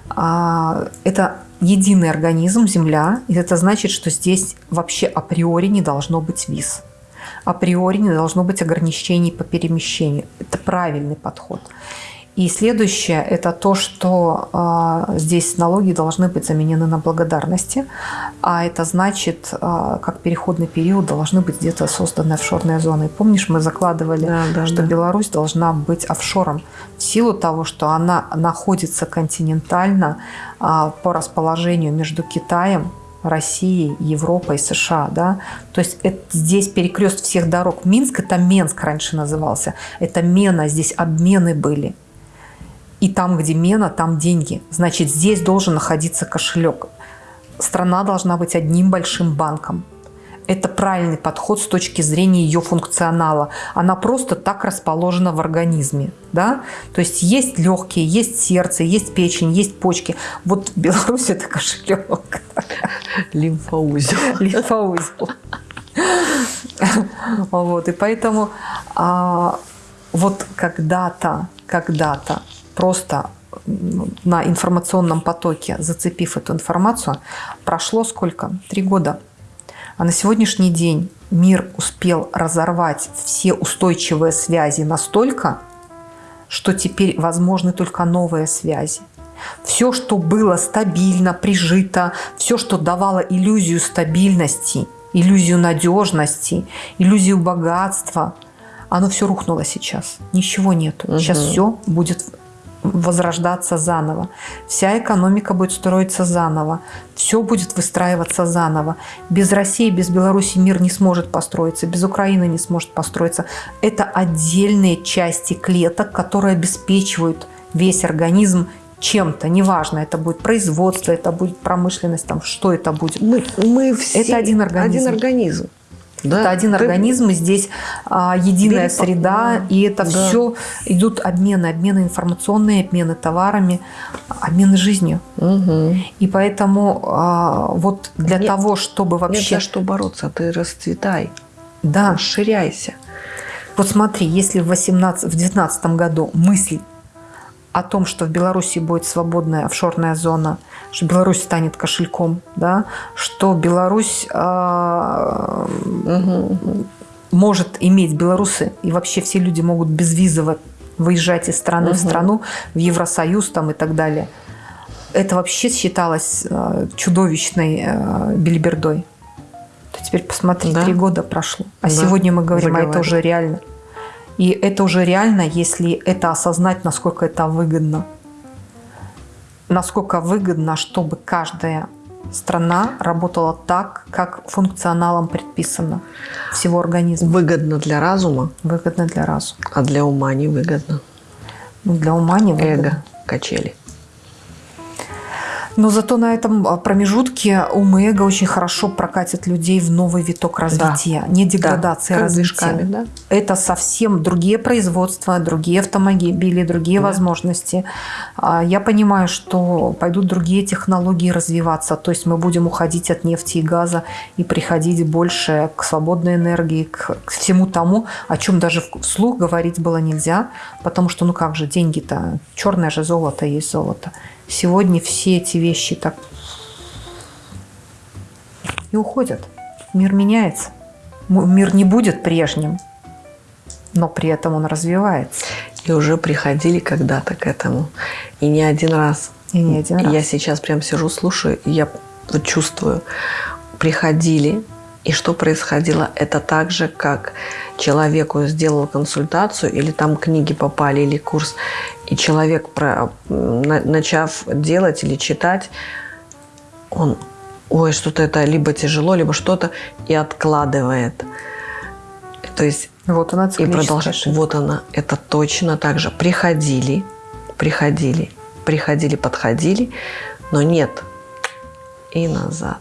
А, это единый организм, Земля, и это значит, что здесь вообще априори не должно быть виз. Априори не должно быть ограничений по перемещению. Это правильный подход. И следующее – это то, что э, здесь налоги должны быть заменены на благодарности, а это значит, э, как переходный период должны быть где-то созданы офшорные зоны. Помнишь, мы закладывали, да, да, что да. Беларусь должна быть офшором в силу того, что она находится континентально э, по расположению между Китаем, Россией, Европой, США. Да? То есть это, здесь перекрест всех дорог. Минск – это Менск раньше назывался. Это Мена, здесь обмены были. И там, где мена, там деньги. Значит, здесь должен находиться кошелек. Страна должна быть одним большим банком. Это правильный подход с точки зрения ее функционала. Она просто так расположена в организме. Да? То есть есть легкие, есть сердце, есть печень, есть почки. Вот <laughs> Беларусь – это кошелек.
Лимфоузел.
Лимфоузел. Вот, и поэтому а, вот когда-то, когда-то просто на информационном потоке, зацепив эту информацию, прошло сколько? Три года. А на сегодняшний день мир успел разорвать все устойчивые связи настолько, что теперь возможны только новые связи. Все, что было стабильно, прижито, все, что давало иллюзию стабильности, иллюзию надежности, иллюзию богатства, оно все рухнуло сейчас. Ничего нет. Угу. Сейчас все будет возрождаться заново. Вся экономика будет строиться заново. Все будет выстраиваться заново. Без России, без Беларуси мир не сможет построиться. Без Украины не сможет построиться. Это отдельные части клеток, которые обеспечивают весь организм чем-то, неважно, это будет производство, это будет промышленность, там, что это будет.
Мы, мы все это один организм. Один организм.
Да, это один ты... организм, и здесь а, единая Бери... среда, да, и это да. все идут обмены, обмены информационные, обмены товарами, обмены жизнью. Угу. И поэтому а, вот для нет, того, чтобы вообще...
Нет за что бороться, ты расцветай,
да.
расширяйся.
Вот смотри, если в 18, в 19 году мысль о том, что в Беларуси будет свободная офшорная зона, что Беларусь станет кошельком, да, что Беларусь э, угу. может иметь белорусы, и вообще все люди могут безвизово выезжать из страны угу. в страну, в Евросоюз там и так далее. Это вообще считалось э, чудовищной э, бельбердой. Теперь посмотри, да? три года прошло. А да. сегодня мы говорим, а это уже реально. И это уже реально, если это осознать, насколько это выгодно. Насколько выгодно, чтобы каждая страна работала так, как функционалом предписано всего организма.
Выгодно для разума.
Выгодно для разума.
А для ума не выгодно.
Для ума не выгодно.
Эго, качели.
Но зато на этом а, промежутке ум и эго очень хорошо прокатят людей в новый виток развития. Да. Не деградация, да. развития. Да? Это совсем другие производства, другие автомобили, другие да. возможности. А, я понимаю, что пойдут другие технологии развиваться. То есть мы будем уходить от нефти и газа и приходить больше к свободной энергии, к, всему тому, о чем даже вслух говорить было нельзя. Потому что, ну как же, деньги-то, черное же золото есть золото. Сегодня все эти вещи так и уходят. Мир меняется. Мир не будет прежним, но при этом он развивается.
И уже приходили когда-то к этому. И не один раз.
И не один раз.
Я сейчас прям сижу, слушаю, и я чувствую. Приходили, и что происходило? Это так же, как человеку сделал консультацию, или там книги попали, или курс, и человек, про, начав делать или читать, он, ой, что-то это либо тяжело, либо что-то, и откладывает. То есть
вот она
и продолжает. Вот она. Это точно так же. Приходили, приходили, приходили, подходили, но нет. И назад.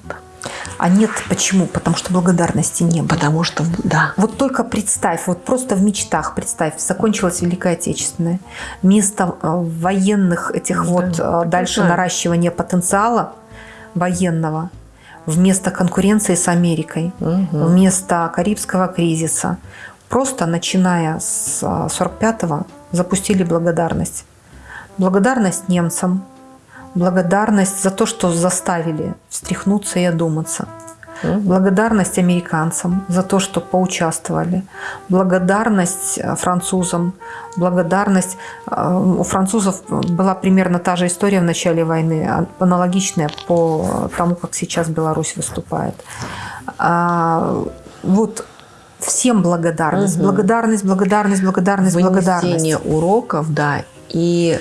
А нет, почему? Потому что благодарности не было.
Потому что, да.
Вот только представь, вот просто в мечтах представь, закончилась Великая Отечественная. Место э, военных этих да, вот э, дальше да. наращивания потенциала военного, вместо конкуренции с Америкой, угу. вместо Карибского кризиса, просто начиная с 45-го э, запустили благодарность. Благодарность немцам, благодарность за то, что заставили встряхнуться и одуматься. Благодарность американцам за то, что поучаствовали. Благодарность э, французам. Благодарность... Э, у французов была примерно та же история в начале войны, а, аналогичная по тому, как сейчас Беларусь выступает. А, вот всем благодарность. Угу. Благодарность, благодарность, благодарность,
Вынесение
благодарность.
уроков, да. И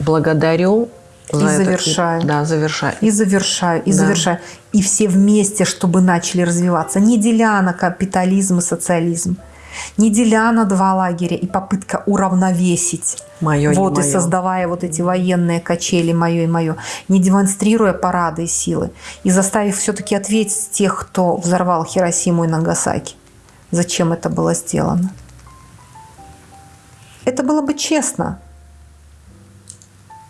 благодарю
и завершаю.
Да, завершаю.
И завершаю, и да. завершаю. И все вместе, чтобы начали развиваться. Не деля на капитализм и социализм. Не деля на два лагеря и попытка уравновесить.
Мое
вот,
и,
и создавая вот эти военные качели, мое и мое. Не демонстрируя парады и силы. И заставив все-таки ответить тех, кто взорвал Хиросиму и Нагасаки. Зачем это было сделано? Это было бы честно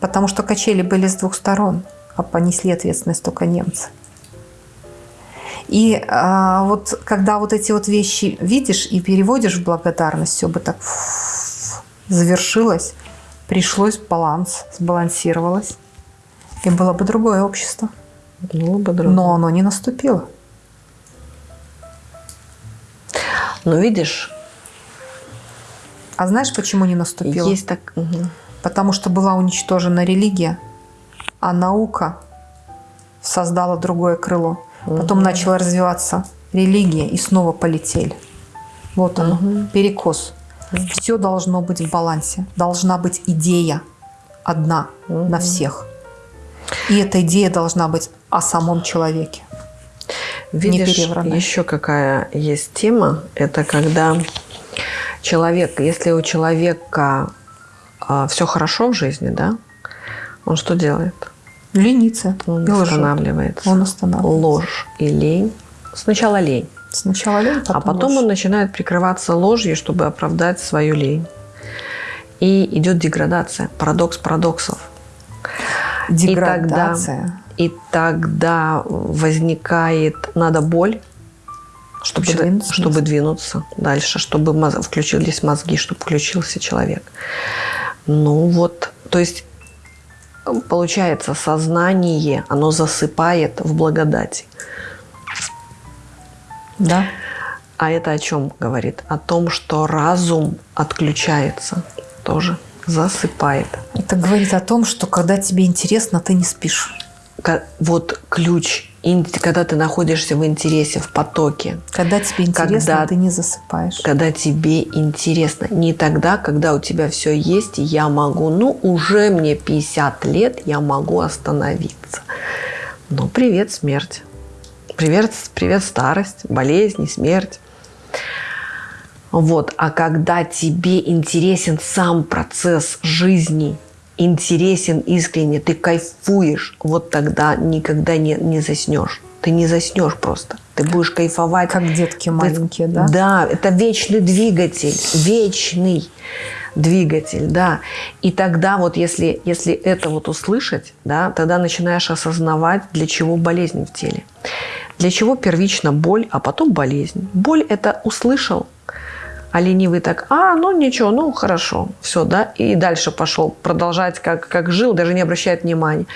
потому что качели были с двух сторон, а понесли ответственность только немцы. И а, вот когда вот эти вот вещи видишь и переводишь в благодарность, все бы так завершилось, пришлось баланс, сбалансировалось, и было бы другое общество.
Было бы другое.
Но оно не наступило.
Но видишь...
А знаешь, почему не наступило?
Есть так... Угу
потому что была уничтожена религия, а наука создала другое крыло. Потом угу. начала развиваться религия, и снова полетели. Вот оно, угу. перекос. Угу. Все должно быть в балансе. Должна быть идея одна угу. на всех. И эта идея должна быть о самом человеке.
Видишь, еще какая есть тема, это когда человек, если у человека а, все хорошо в жизни, да, он что делает?
Ленится.
Он и останавливается.
Он останавливается.
Ложь и лень. Сначала лень.
Сначала лень,
потом А потом ложь. он начинает прикрываться ложью, чтобы оправдать свою лень. И идет деградация. Парадокс парадоксов.
Деградация.
И тогда, и тогда возникает, надо боль, чтобы, двинуться, чтобы двинуться дальше, чтобы включились мозги, чтобы включился человек. Ну вот То есть получается сознание, оно засыпает в благодати.
Да.
А это о чем говорит? О том, что разум отключается тоже, засыпает.
Это говорит о том, что когда тебе интересно, ты не спишь.
Вот ключ, когда ты находишься в интересе, в потоке.
Когда тебе интересно, когда, ты не засыпаешь.
Когда тебе интересно. Не тогда, когда у тебя все есть, и я могу, ну, уже мне 50 лет, я могу остановиться. Ну, привет, смерть. Привет, привет, старость, болезни, смерть. Вот. А когда тебе интересен сам процесс жизни, интересен искренне, ты кайфуешь, вот тогда никогда не, не заснешь. Ты не заснешь просто. Ты будешь кайфовать.
Как детки маленькие,
ты,
да?
Да, это вечный двигатель. Вечный двигатель, да. И тогда вот если, если это вот услышать, да, тогда начинаешь осознавать, для чего болезнь в теле. Для чего первично боль, а потом болезнь. Боль – это услышал, а ленивый так, а, ну ничего, ну хорошо, все, да, и дальше пошел продолжать, как, как жил, даже не обращает внимания.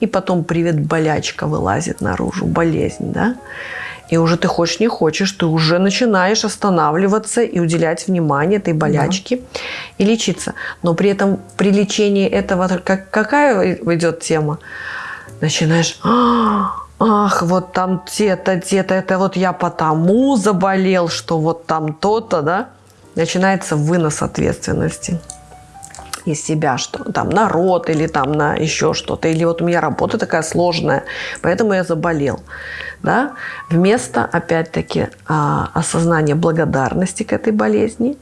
И потом привет, болячка вылазит наружу, болезнь, да. И уже ты хочешь, не хочешь, ты уже начинаешь останавливаться и уделять внимание этой болячке да. и лечиться. Но при этом при лечении этого, как, какая идет тема? Начинаешь, а, ах, вот там те-то, те-то, это вот я потому заболел, что вот там то-то, да, начинается вынос ответственности из себя, что там народ или там на еще что-то, или вот у меня работа такая сложная, поэтому я заболел, да, вместо, опять-таки, а, осознания благодарности к этой болезни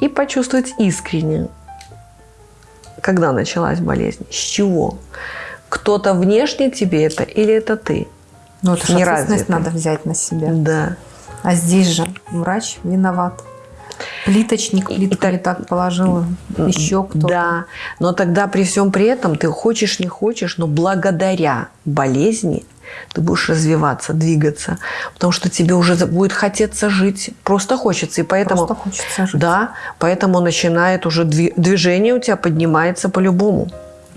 и почувствовать искренне, когда началась болезнь, с чего, кто-то внешне тебе это или это ты?
Ну, это же ответственность надо взять на себя.
Да.
А здесь же врач виноват. Плиточник плитку не так положил, еще кто-то.
Да, но тогда при всем при этом ты хочешь, не хочешь, но благодаря болезни ты будешь развиваться, двигаться, потому что тебе уже будет хотеться жить, просто хочется, и поэтому
просто хочется жить.
да, поэтому начинает уже движение у тебя поднимается по-любому.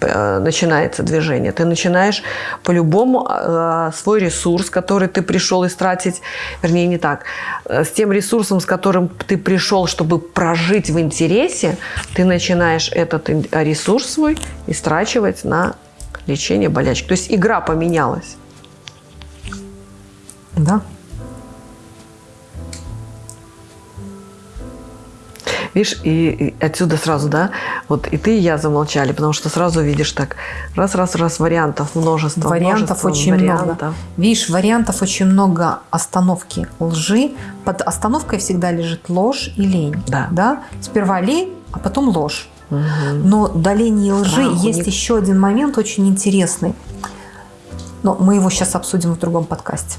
Э, начинается движение. Ты начинаешь по-любому э, свой ресурс, который ты пришел истратить, вернее, не так, э, с тем ресурсом, с которым ты пришел, чтобы прожить в интересе, ты начинаешь этот ресурс свой истрачивать на лечение болячек. То есть игра поменялась.
Да.
Видишь, и, и отсюда сразу, да, вот и ты, и я замолчали, потому что сразу видишь так, раз-раз-раз вариантов множество.
Вариантов
множество
очень вариантов. много. Видишь, вариантов очень много остановки лжи. Под остановкой всегда лежит ложь и лень.
Да.
да? Сперва лень, а потом ложь. Угу. Но до лени и лжи Страх есть еще один момент очень интересный. Но мы его сейчас обсудим в другом подкасте.